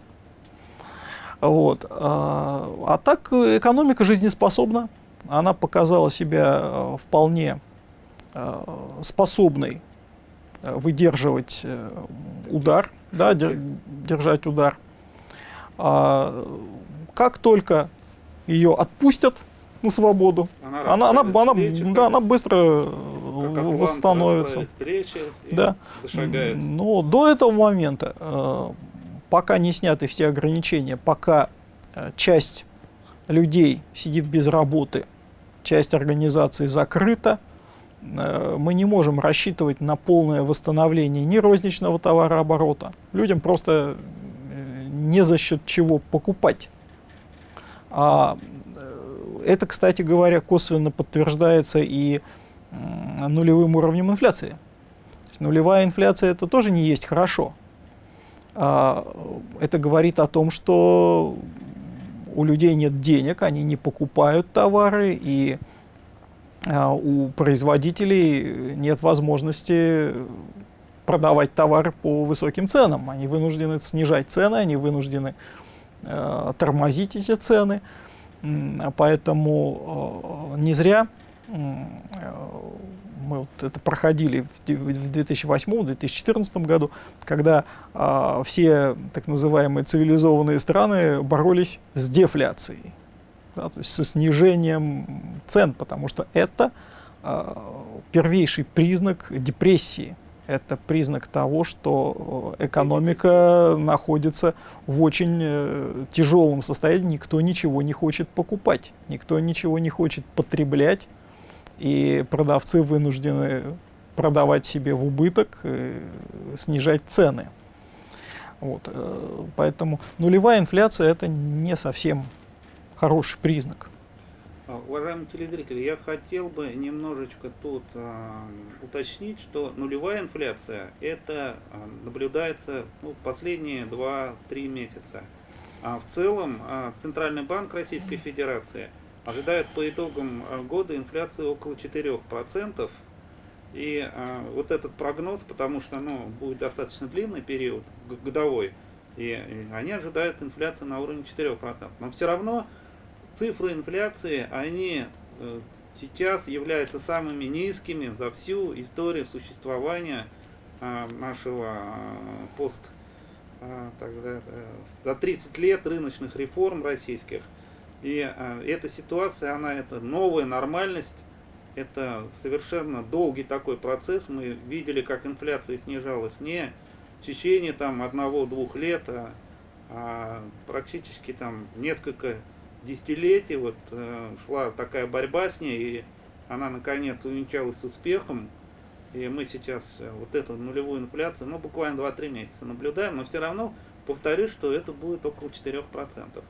B: Вот. А так экономика жизнеспособна. Она показала себя вполне способной выдерживать э, удар, да, дер- держать удар. А, как только ее отпустят на свободу,
A: она,
B: она, она, она,
A: плечи,
B: да, она быстро э, восстановится. Да. Но до этого момента, э, пока не сняты все ограничения, пока э, часть людей сидит без работы, часть организаций закрыта, э, мы не можем рассчитывать на полное восстановление ни розничного товарооборота. Людям просто э, не за счет чего покупать. А э, это, кстати говоря, косвенно подтверждается и нулевым уровнем инфляции. Нулевая инфляция это тоже не есть хорошо. А, это говорит о том, что у людей нет денег, они не покупают товары, и у производителей нет возможности продавать товары по высоким ценам. Они вынуждены снижать цены, они вынуждены э, тормозить эти цены. А Поэтому э, не зря э, мы вот это проходили в де- в 2008-2014 году, когда а, все так называемые цивилизованные страны боролись с дефляцией, да, то есть со снижением цен, потому что это а, первейший признак депрессии. Это признак того, что э, экономика находится в очень э, тяжелом состоянии, никто ничего не хочет покупать, никто ничего не хочет потреблять, и продавцы вынуждены продавать себе в убыток, э, снижать цены. Вот, э, поэтому нулевая инфляция это не совсем хороший признак.
A: А, Уважаемые телезрители, я хотел бы немножечко тут а, уточнить, что нулевая инфляция это а, наблюдается ну, последние 2-3 месяца. А в целом а, Центральный банк Российской Федерации ожидает по итогам года инфляции около 4%. И а, вот этот прогноз, потому что ну, будет достаточно длинный период годовой, и, и они ожидают инфляцию на уровне 4%. Но все равно цифры инфляции, они э, сейчас являются самыми низкими за всю историю существования а, нашего а, пост а, э, за 30 лет рыночных реформ российских. И эта ситуация, она это новая нормальность, это совершенно долгий такой процесс. Мы видели, как инфляция снижалась не в течение там одного-двух лет, а, а практически там несколько десятилетий вот э, шла такая борьба с ней, и она наконец увенчалась успехом. И мы сейчас э, вот эту нулевую инфляцию, ну, буквально 2-3 месяца наблюдаем, но все равно повторюсь, что это будет около 4%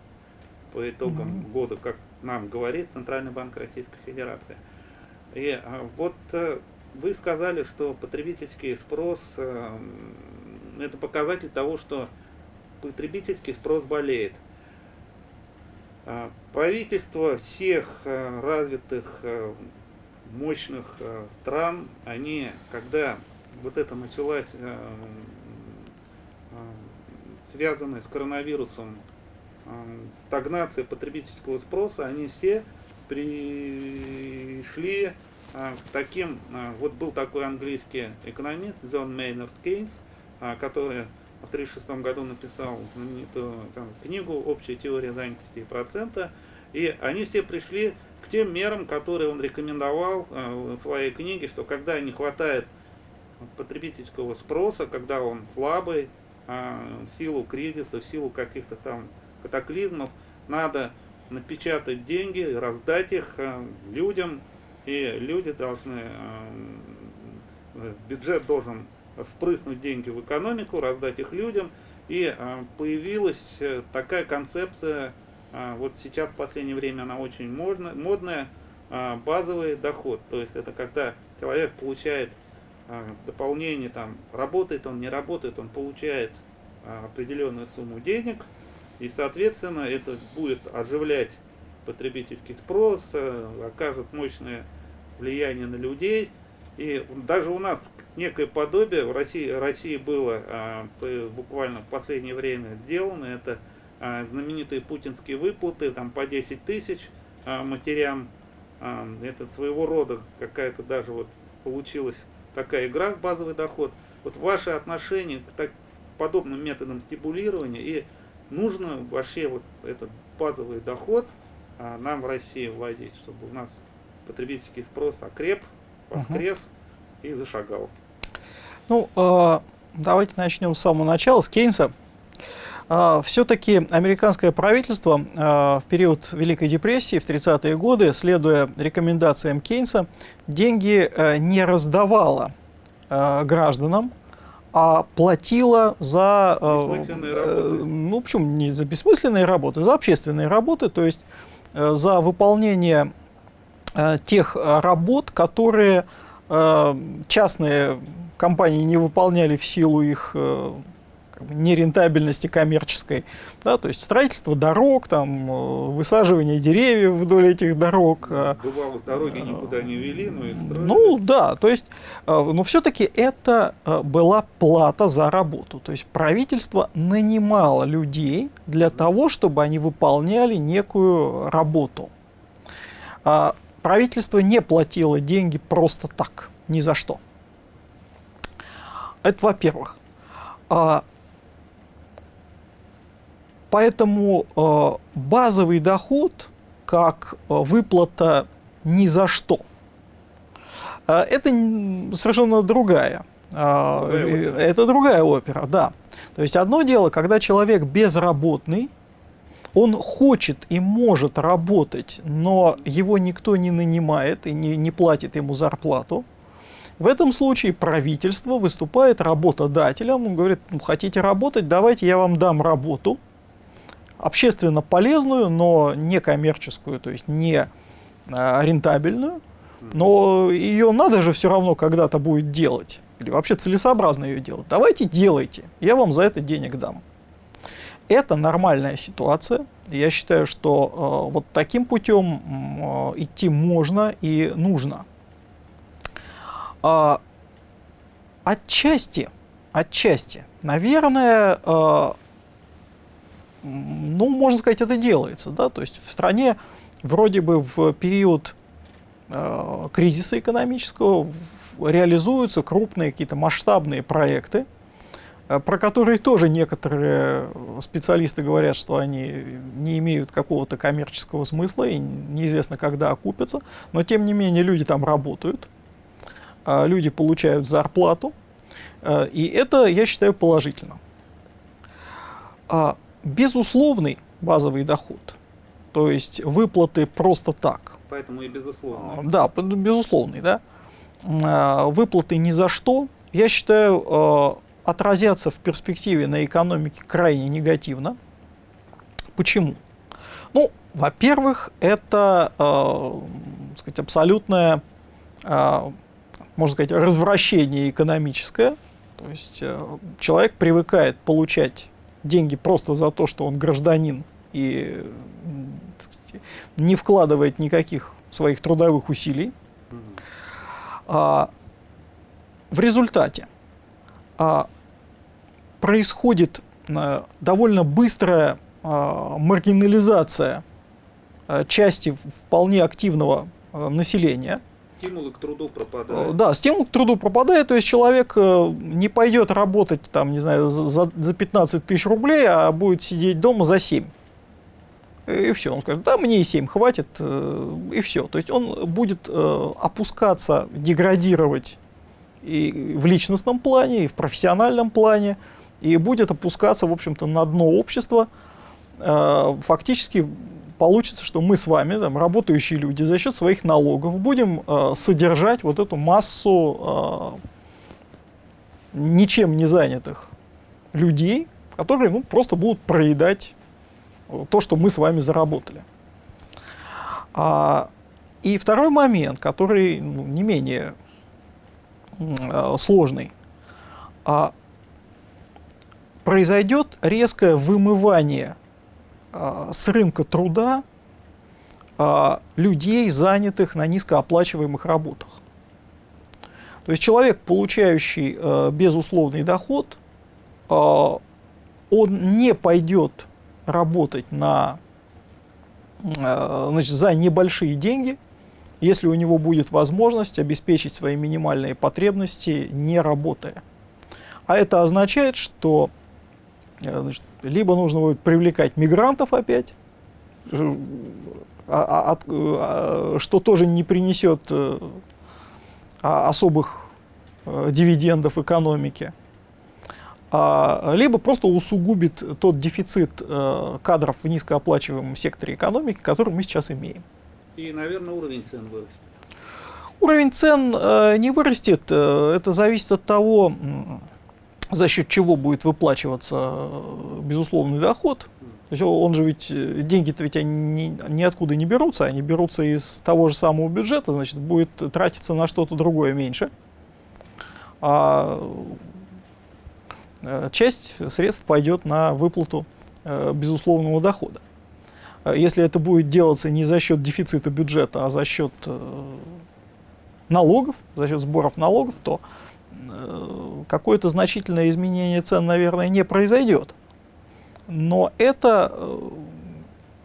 A: по итогам
B: Мгм.
A: года, как нам говорит Центральный банк Российской Федерации. И а, вот э, вы сказали, что потребительский спрос э, это показатель того, что потребительский спрос болеет. А, Правительства всех э, развитых э, мощных э, стран, они, когда вот это началась э, связанная с коронавирусом стагнация потребительского спроса, они все пришли к таким, вот был такой английский экономист Джон Мейнард Кейнс, который в 1936 году написал знаменитую там, книгу «Общая теория занятости и процента», и они все пришли к тем мерам, которые он рекомендовал э, в своей книге, что когда не хватает потребительского спроса, когда он слабый, э, в силу кризиса, в силу каких-то там катаклизмов, надо напечатать деньги, раздать их э, людям, и люди должны, э, бюджет должен впрыснуть деньги в экономику, раздать их людям, и э, появилась такая концепция, вот сейчас в последнее время она очень модная, модная базовый доход, то есть это когда человек получает дополнение, там, работает он, не работает, он получает определенную сумму денег, и, соответственно, это будет оживлять потребительский спрос, э, окажет мощное влияние на людей. И даже у нас некое подобие в России, России было а, буквально в последнее время сделано. Это а, знаменитые путинские выплаты там, по 10 тысяч а, матерям. А, это своего рода какая-то даже вот получилась такая игра в базовый доход. Вот ваше отношение к так, подобным методам стимулирования и нужно вообще вот этот базовый доход а, нам в России вводить, чтобы у нас потребительский спрос окреп, воскрес угу. и зашагал.
B: Ну, э, давайте начнем с самого начала, с Кейнса. Э, Все-таки американское правительство э, в период Великой депрессии, в 30-е годы, следуя рекомендациям Кейнса, деньги э, не раздавало э, гражданам, а платила за,
A: э,
B: ну почему не за бессмысленные работы, за общественные работы, то есть за выполнение тех работ, которые э, частные компании не выполняли в силу их э, нерентабельности коммерческой, да, то есть строительство дорог, там, э, высаживание деревьев вдоль этих дорог.
A: Э, Бывало, дороги никуда не вели, но и строили.
B: Ну да, то есть, но все-таки это была плата за работу, то есть правительство нанимало людей для того, чтобы они выполняли некую работу. А правительство не платило деньги просто так, ни за что. Это во-первых. А Поэтому э, базовый доход, как э, выплата ни за что, э, это совершенно другая. Э, другая это другая опера, да. То есть одно дело, когда человек безработный, он хочет и может работать, но его никто не нанимает и не, не платит ему зарплату. В этом случае правительство выступает работодателем, он говорит, ну, хотите работать, давайте я вам дам работу, общественно полезную, но не коммерческую, то есть не а, рентабельную, но ее надо же все равно когда-то будет делать. Или вообще целесообразно ее делать. Давайте делайте, я вам за это денег дам. Это нормальная ситуация. Я считаю, что э, вот таким путем э, идти можно и нужно. Э, отчасти, отчасти, наверное, э, ну, можно сказать, это делается. Да? То есть в стране вроде бы в период э, кризиса экономического в, реализуются крупные какие-то масштабные проекты, про которые тоже некоторые специалисты говорят, что они не имеют какого-то коммерческого смысла и неизвестно, когда окупятся. Но тем не менее люди там работают, э, люди получают зарплату, э, и это, я считаю, положительно. А безусловный базовый доход, то есть выплаты просто так.
A: Поэтому и безусловный. А,
B: да, безусловный, да. А, выплаты ни за что, я считаю, а, отразятся в перспективе на экономике крайне негативно. Почему? Ну, во-первых, это, э, сказать, абсолютное, э, можно сказать, развращение экономическое. То есть э, человек привыкает получать деньги просто за то, что он гражданин и сказать, не вкладывает никаких своих трудовых усилий. А, в результате происходит а, довольно быстрая а, маргинализация а, части вполне активного а, населения.
A: Стимулы к труду
B: Э,
A: пропадают.
B: Да, стимул к труду пропадает, то есть человек э, не пойдет работать там, не знаю, за, за- за 15 тысяч рублей, а будет сидеть дома за 7. И все, он скажет, да, мне и 7 хватит, э, и все. То есть он будет э, опускаться, деградировать и в личностном плане, и в профессиональном плане, и будет опускаться, в общем-то, на дно общества. Э, Фактически получится, что мы с вами, там, работающие люди, за счет своих налогов будем э, содержать вот эту массу э, ничем не занятых людей, которые ну, просто будут проедать э, то, что мы с вами заработали. А, и второй момент, который ну, не менее сложный. А, произойдет резкое вымывание а, с рынка труда а, людей, занятых на низкооплачиваемых работах. То есть человек, получающий э, безусловный доход, э, он не пойдет работать на, э, значит, за небольшие деньги, если у него будет возможность обеспечить свои минимальные потребности, не работая. А это означает, что э, значит, либо нужно будет привлекать мигрантов опять, а- а- э, а, что тоже не принесет э, особых дивидендов экономике, либо просто усугубит тот дефицит кадров в низкооплачиваемом секторе экономики, который мы сейчас имеем.
A: И, наверное, уровень цен вырастет.
B: Уровень цен э, не вырастет, э, это зависит от того, за счет чего будет выплачиваться э, безусловный доход. То есть он же ведь, деньги-то ведь они ни- ниоткуда не берутся, они берутся из того же самого бюджета, значит, будет тратиться на что-то другое меньше. А часть средств пойдет на выплату безусловного дохода. Э, Если это будет делаться не за счет дефицита бюджета, а за счет э, налогов, за счет сборов налогов, то э, какое-то значительное изменение цен, наверное, не произойдет. Но это,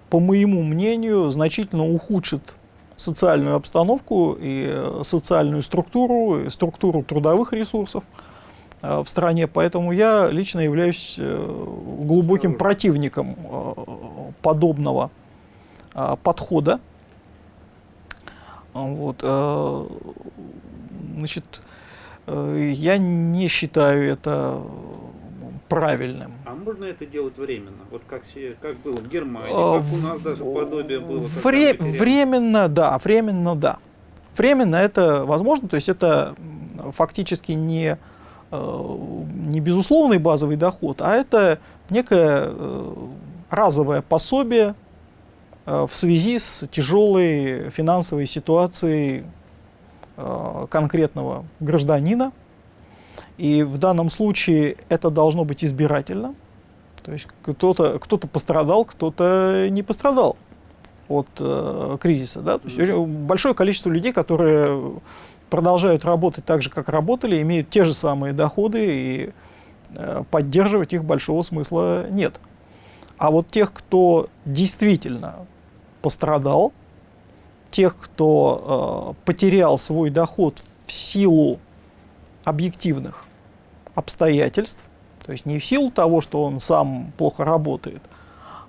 B: по моему мнению, значительно ухудшит социальную обстановку и социальную структуру, и структуру трудовых ресурсов в стране. Поэтому я лично являюсь э, глубоким противником э, подобного э, подхода. Вот, э, значит, э, я не считаю это правильным.
A: А можно это делать временно? Вот как, как было в Германии, как у нас даже подобие было.
B: Вре- временно, да, временно, да. Временно это возможно, то есть это фактически не, э, не безусловный базовый доход, а это некое э, разовое пособие э, в связи с тяжелой финансовой ситуацией э, конкретного гражданина. И в данном случае это должно быть избирательно. То есть кто-то кто пострадал, кто-то не пострадал от э, кризиса. Да? То есть большое количество людей, которые продолжают работать так же, как работали, имеют те же самые доходы, и э, поддерживать их большого смысла нет. А вот тех, кто действительно пострадал, тех, кто э, потерял свой доход в силу объективных обстоятельств, то есть не в силу того, что он сам плохо работает,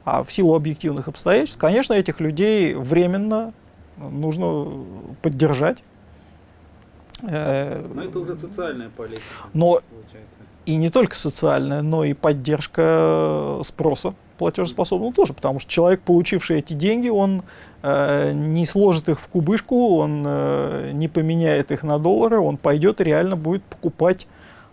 B: а в силу объективных обстоятельств, конечно, этих людей временно нужно поддержать. Э,
A: Но это уже социальная политика.
B: Но
A: Получается.
B: и не только социальная, но и поддержка спроса платежеспособного тоже, потому что человек, получивший эти деньги, он э, не сложит их в кубышку, он э, не поменяет их на доллары, он пойдет и реально будет покупать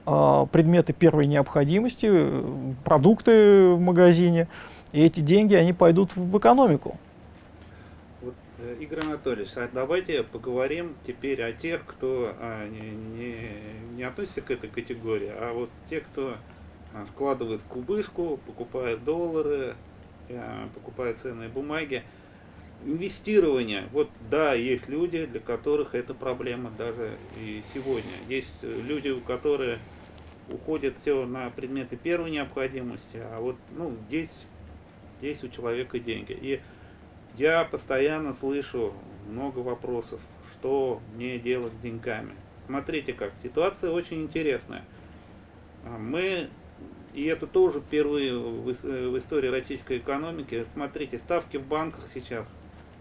B: э, предметы первой необходимости, э, продукты в магазине, и эти деньги, они пойдут в экономику.
A: Игорь Анатольевич, а давайте поговорим теперь о тех, кто а, не, не- не относится к этой категории, а вот те, кто а, складывает кубышку, покупает доллары, а, покупает ценные бумаги. Инвестирование. Вот да, есть люди, для которых это проблема даже и сегодня. Есть э, люди, у которых уходит все на предметы первой необходимости, а вот ну, здесь, здесь у человека деньги. И я постоянно слышу много вопросов, что мне делать с деньгами. Смотрите как, ситуация очень интересная. А, мы, и это тоже впервые в, истории российской экономики, смотрите, ставки в банках сейчас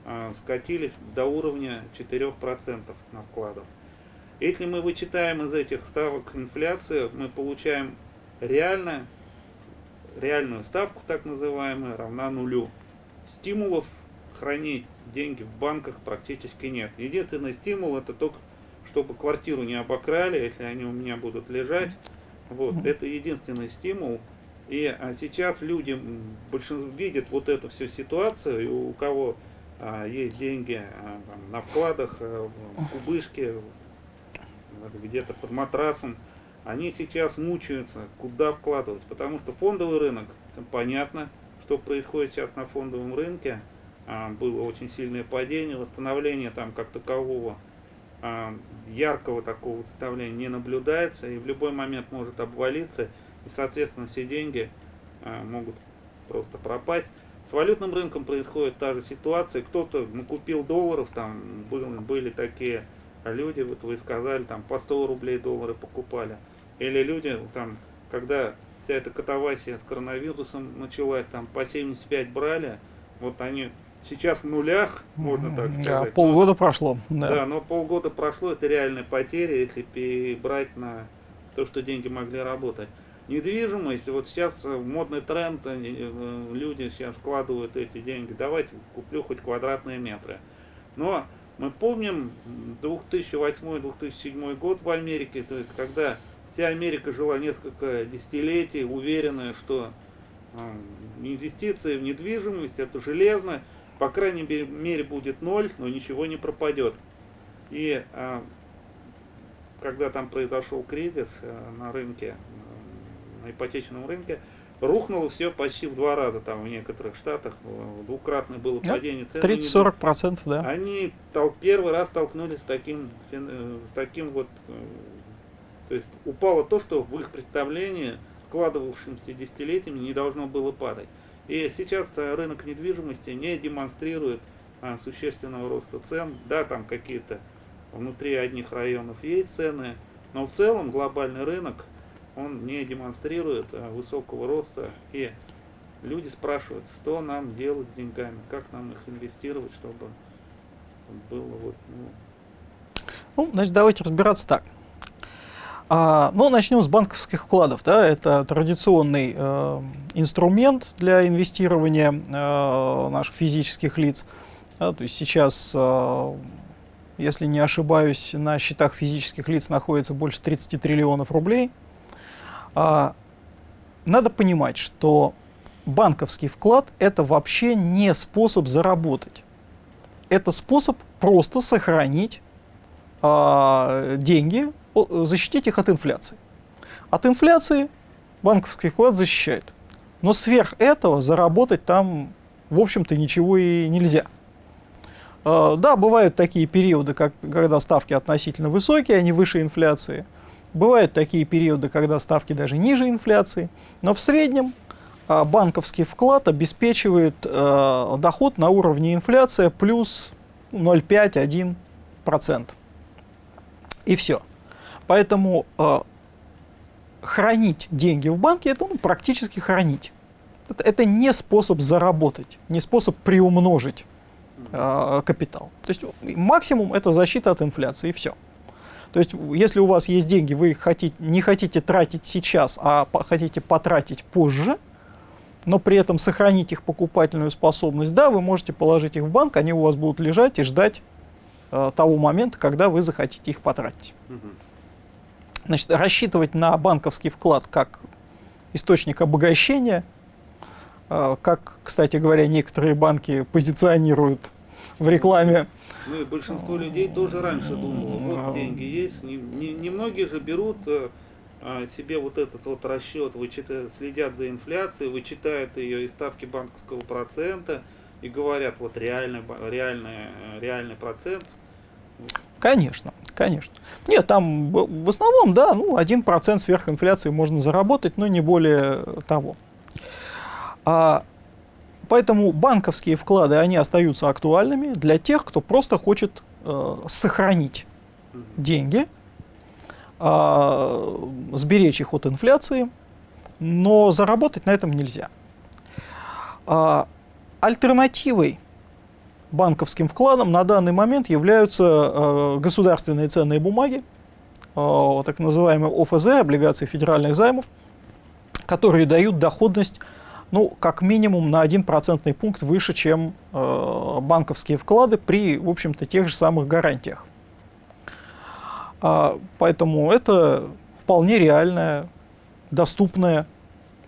A: а, скатились до уровня 4% на вкладов. Если мы вычитаем из этих ставок инфляцию, мы получаем реально, реальную ставку, так называемую, равна нулю. Стимулов хранить деньги в банках практически нет. Единственный стимул это только, чтобы квартиру не обокрали, если они у меня будут лежать. Вот, это единственный стимул. И а сейчас люди большинство видят вот эту всю ситуацию, и у кого а, есть деньги а, там, на вкладах, а, в кубышке, где-то под матрасом, они сейчас мучаются, куда вкладывать, потому что фондовый рынок, понятно, что происходит сейчас на фондовом рынке, было очень сильное падение, восстановление там как такового а, яркого такого восстановления не наблюдается, и в любой момент может обвалиться, и соответственно все деньги а, могут просто пропасть. С валютным рынком происходит та же ситуация, кто-то накупил долларов, там были такие люди, вот вы сказали, там по 100 рублей доллары покупали, или люди, там, когда вся эта катавасия с коронавирусом началась, там по 75 брали, вот они сейчас в нулях, можно так сказать. Да,
B: полгода прошло.
A: Да. да, но полгода прошло, это реальная потеря, если перебрать на то, что деньги могли работать. Недвижимость, вот сейчас э, модный тренд, э, люди сейчас складывают эти деньги, давайте куплю хоть квадратные метры. Но мы помним 2008-2007 год в Америке, то есть когда вся Америка жила несколько десятилетий, уверенная, что э, инвестиции в недвижимость это железно, по крайней мере будет ноль, но ничего не пропадет. И а, когда там произошел кризис а, на рынке, на ипотечном рынке, рухнуло все почти в два раза там в некоторых штатах, двукратное было падение
B: цен. 30-40 процентов, да.
A: Они тол первый раз столкнулись с таким, э, с таким вот, э, то есть упало то, что в их представлении, складывавшимся десятилетиями, не должно было падать. И сейчас рынок недвижимости не демонстрирует а, существенного роста цен. Да, там какие-то внутри одних районов есть цены, но в целом глобальный рынок он не демонстрирует а, высокого роста. И люди спрашивают, что нам делать с деньгами, как нам их инвестировать, чтобы было вот... Ну,
B: ну значит, давайте разбираться так. А, ну, начнем с банковских вкладов. Да? Это традиционный э, инструмент для инвестирования э, наших физических лиц. Да? То есть сейчас, э, если не ошибаюсь, на счетах физических лиц находится больше 30 триллионов рублей. А, надо понимать, что банковский вклад – это вообще не способ заработать. Это способ просто сохранить э, деньги защитить их от инфляции. От инфляции банковский вклад защищает. Но сверх этого заработать там, в общем-то, ничего и нельзя. А, да, бывают такие периоды, как, когда ставки относительно высокие, они выше инфляции. Бывают такие периоды, когда ставки даже ниже инфляции. Но в среднем а, банковский вклад обеспечивает доход на уровне инфляции плюс 0,5-1%. И все. Поэтому э, хранить деньги в банке это ну, практически хранить. Это, это не способ заработать, не способ приумножить э, капитал. То есть максимум это защита от инфляции и все. То есть если у вас есть деньги, вы их хотите, не хотите тратить сейчас, а по, хотите потратить позже, но при этом сохранить их покупательную способность, да, вы можете положить их в банк, они у вас будут лежать и ждать э, того момента, когда вы захотите их потратить. Значит, рассчитывать на банковский вклад как источник обогащения, а, как, кстати говоря, некоторые банки позиционируют в рекламе.
A: Ну и большинство людей тоже раньше думало, вот деньги есть. Немногие же берут э, а, себе вот этот вот расчет, вычитают, следят за инфляцией, вычитают ее из ставки банковского процента и говорят, вот реальный, реальный, реальный процент.
B: Конечно. Конечно. Нет, там в основном, да, ну, 1% сверхинфляции можно заработать, но не более того. А, поэтому банковские вклады, они остаются актуальными для тех, кто просто хочет э, сохранить деньги, а, сберечь их от инфляции, но заработать на этом нельзя. А, Альтернативой банковским вкладам на данный момент являются э, государственные ценные бумаги, э, так называемые ОФЗ, облигации федеральных займов, которые дают доходность, ну, как минимум на 1 процентный пункт выше, чем э, банковские вклады при, в общем-то, тех же самых гарантиях. А, Поэтому это вполне реальная, доступная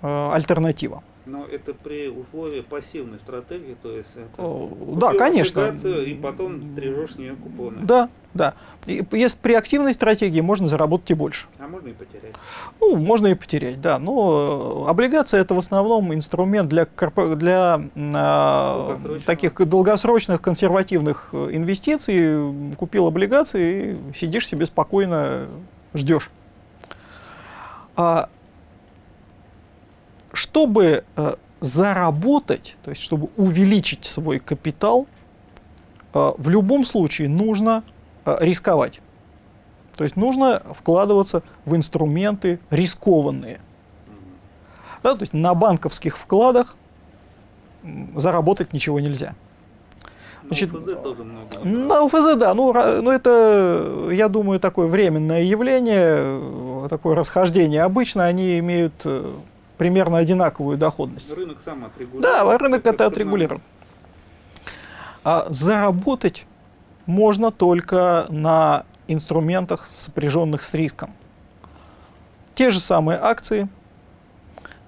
B: э, альтернатива.
A: Но это при условии пассивной стратегии, то есть это
B: Э,
A: купил
B: Да, конечно.
A: и потом стрижешь нее купоны.
B: Да, да. И если при активной стратегии можно заработать и больше.
A: А можно и потерять.
B: Ну, можно и потерять, да. Но э, облигация это в основном инструмент для, корпо- для
A: Долгосрочного.
B: таких долгосрочных консервативных э, инвестиций. Купил облигации и сидишь себе спокойно, ждешь. А, чтобы э, заработать, то есть чтобы увеличить свой капитал, э, в любом случае нужно э, рисковать. То есть нужно вкладываться в инструменты рискованные. Да, то есть на банковских вкладах заработать ничего нельзя.
A: На
B: Значит,
A: ОФЗ тоже много.
B: На УФЗ, да, ну, ну это, я думаю, такое временное явление, такое расхождение. Обычно они имеют примерно одинаковую доходность.
A: Рынок сам отрегулирует.
B: Да, рынок это
A: нам.
B: отрегулирован. А заработать можно только на инструментах, сопряженных с риском. Те же самые акции,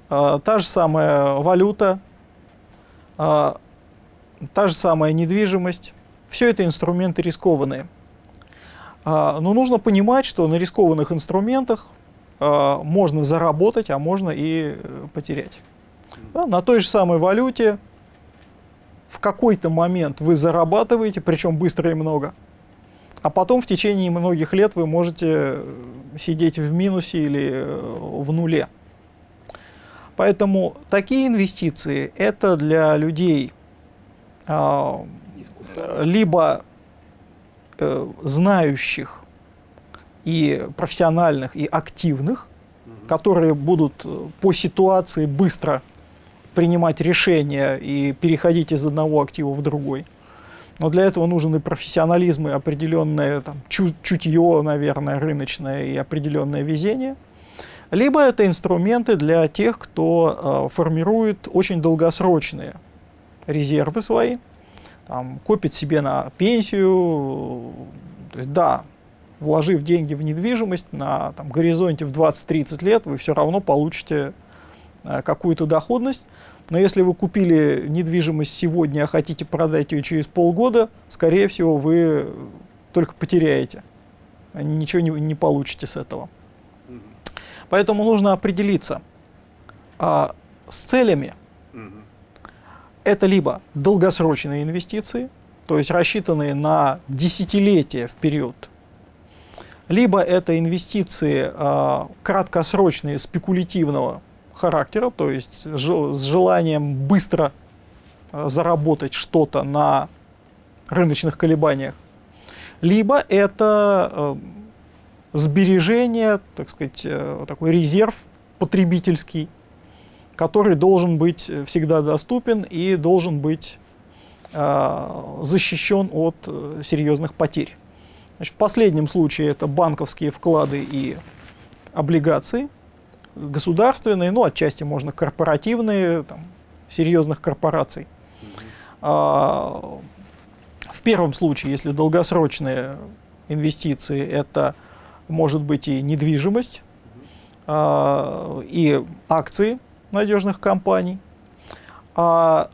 B: а, та же самая валюта, а, та же самая недвижимость. Все это инструменты рискованные. А, Но нужно понимать, что на рискованных инструментах можно заработать, а можно и э, потерять. Да, на той же самой валюте в какой-то момент вы зарабатываете, причем быстро и много, а потом в течение многих лет вы можете э, сидеть в минусе или э, в нуле. Поэтому такие инвестиции это для людей а, либо э, знающих и профессиональных, и активных, которые будут э, по ситуации быстро принимать решения и переходить из одного актива в другой. Но для этого нужен и профессионализм, и определенное там, чу- чутье, наверное, рыночное, и определенное везение. Либо это инструменты для тех, кто э, формирует очень долгосрочные резервы свои, там, копит себе на пенсию. То есть, да, вложив деньги в недвижимость на там, горизонте в 20-30 лет, вы все равно получите э, какую-то доходность. Но если вы купили недвижимость сегодня, а хотите продать ее через полгода, скорее всего, вы только потеряете. а Ничего не, не получите с этого. Поэтому нужно определиться а, с целями. Это либо долгосрочные инвестиции, то есть рассчитанные на десятилетия вперед, либо это инвестиции а, краткосрочные, спекулятивного характера, то есть с желанием быстро а, заработать что-то на рыночных колебаниях, либо это э, сбережение, так сказать, э, такой резерв потребительский, который должен быть э, всегда доступен и должен быть защищен от э, серьезных потерь. Значит, в последнем случае это банковские вклады и облигации, государственные, ну, отчасти можно корпоративные, там, серьезных корпораций. А, В первом случае, если долгосрочные инвестиции, это может быть и недвижимость, а, и акции надежных компаний. А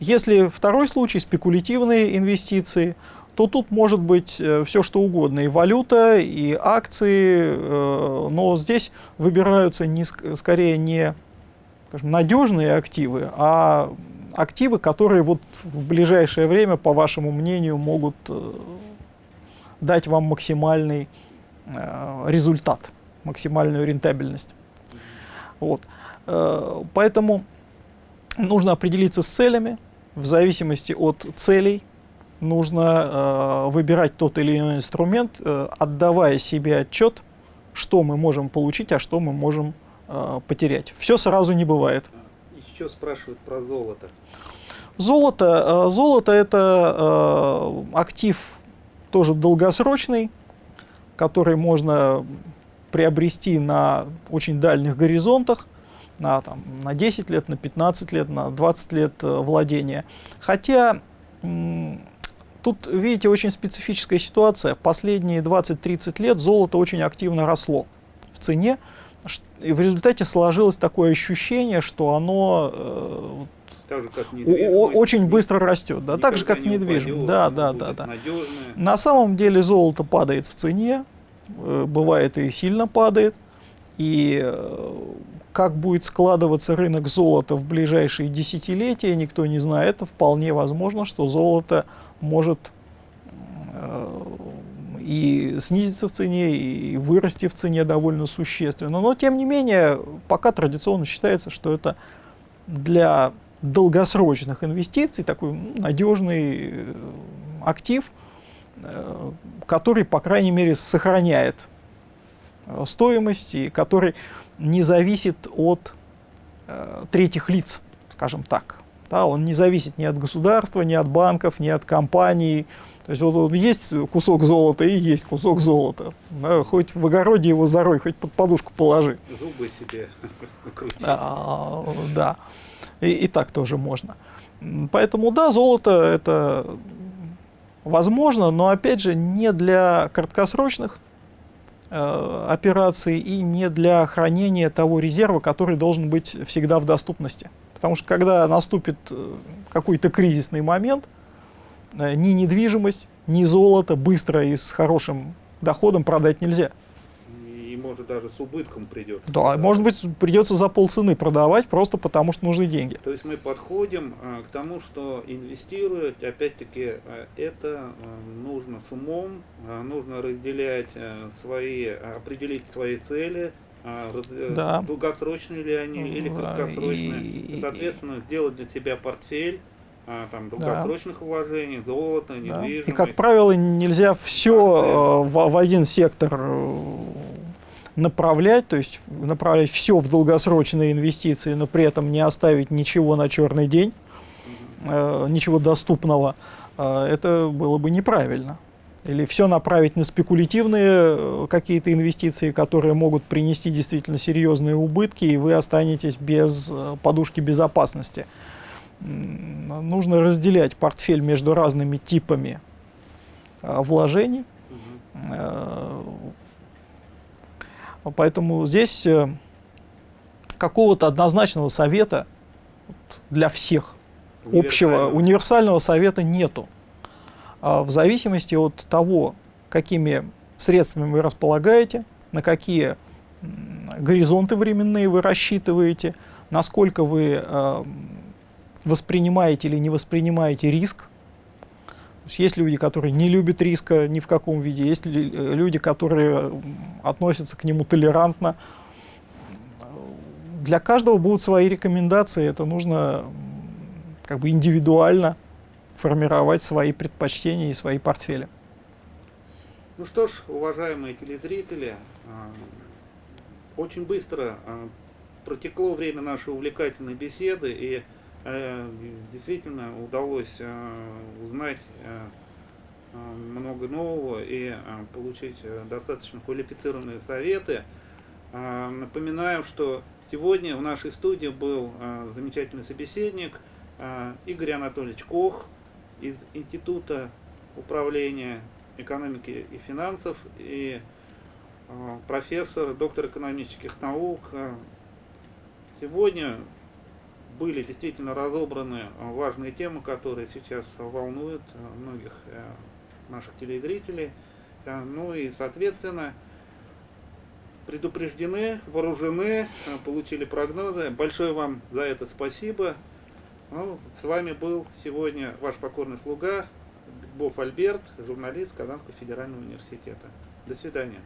B: если второй случай, спекулятивные инвестиции, то тут может быть все что угодно, и валюта, и акции, э, но здесь выбираются не, ск- скорее не скажем, надежные активы, а активы, которые вот в ближайшее время, по вашему мнению, могут э, дать вам максимальный э, результат, максимальную рентабельность. Вот. Э, Поэтому нужно определиться с целями. В зависимости от целей нужно э, выбирать тот или иной инструмент, э, отдавая себе отчет, что мы можем получить, а что мы можем э, потерять. Все сразу не бывает.
A: Еще спрашивают про золото.
B: Золото, э, золото это э, актив тоже долгосрочный, который можно приобрести на очень дальних горизонтах, на, там, на 10 лет, на 15 лет, на 20 лет э, владения. Хотя тут, видите, очень специфическая ситуация. Последние 20-30 лет золото очень активно росло в цене. И в результате сложилось такое ощущение, что оно э, так же, как очень быстро растет, да, так же как недвижимость. Да, да, да, да. На самом деле золото падает в цене, э, бывает и сильно падает, и э, как будет складываться рынок золота в ближайшие десятилетия, никто не знает. Это вполне возможно, что золото может э, и снизиться в цене, и вырасти в цене довольно существенно. Но, тем не менее, пока традиционно считается, что это для долгосрочных инвестиций такой надежный э, актив, э, который, по крайней мере, сохраняет стоимость и который не зависит от э, третьих лиц, скажем так. Да, он не зависит ни от государства, ни от банков, ни от компаний. То есть вот, вот есть кусок золота и есть кусок золота. Да, хоть в огороде его зарой, хоть под подушку положи.
A: Зубы себе
B: а, Да, и, и так тоже можно. Поэтому да, золото это возможно, но опять же не для краткосрочных операции и не для хранения того резерва, который должен быть всегда в доступности. Потому что когда наступит э, какой-то кризисный момент, э, ни недвижимость, ни золото быстро и с хорошим доходом продать нельзя
A: может даже с убытком придется.
B: Да, продавать. может быть придется за полцены продавать, просто потому что нужны деньги.
A: То есть мы подходим а, к тому, что инвестировать, опять-таки, а, это а, нужно с умом, а, нужно разделять а, свои, определить свои цели, а, да. долгосрочные ли они или краткосрочные. И, Соответственно, сделать для себя портфель, а, там, долгосрочных да. вложений, золото, недвижимость.
B: Да. И, как правило, нельзя все в, в один сектор э, направлять, то есть направлять все в долгосрочные инвестиции, но при этом не оставить ничего на черный день, э, ничего доступного, э, это было бы неправильно. Или все направить на спекулятивные э, какие-то инвестиции, которые могут принести действительно серьезные убытки, и вы останетесь без подушки безопасности. Нужно разделять портфель между разными типами вложений. Поэтому здесь э, какого-то однозначного совета для всех, общего, универсального совета нету. А в зависимости от того, какими средствами вы располагаете, на какие горизонты временные вы рассчитываете, насколько вы э, воспринимаете или не воспринимаете риск, есть люди, которые не любят риска ни в каком виде, есть э, люди, которые относятся к нему толерантно. Для каждого будут свои рекомендации, это нужно как бы индивидуально формировать свои предпочтения и свои портфели.
A: Ну что ж, уважаемые телезрители, а, очень быстро протекло время нашей увлекательной беседы, и Э, действительно удалось э, узнать э, много нового и получить достаточно квалифицированные советы. Напоминаю, что сегодня в нашей студии был замечательный собеседник Игорь Анатольевич Кох из Института управления экономики и финансов и профессор, доктор экономических наук. Сегодня были действительно разобраны э, важные темы, которые сейчас волнуют э, многих э, наших телезрителей. Ну и, соответственно, предупреждены, вооружены, получили прогнозы. Большое вам за это спасибо. Ну, с вами был сегодня ваш покорный слуга Боб Альберт, журналист Казанского федерального университета. До свидания.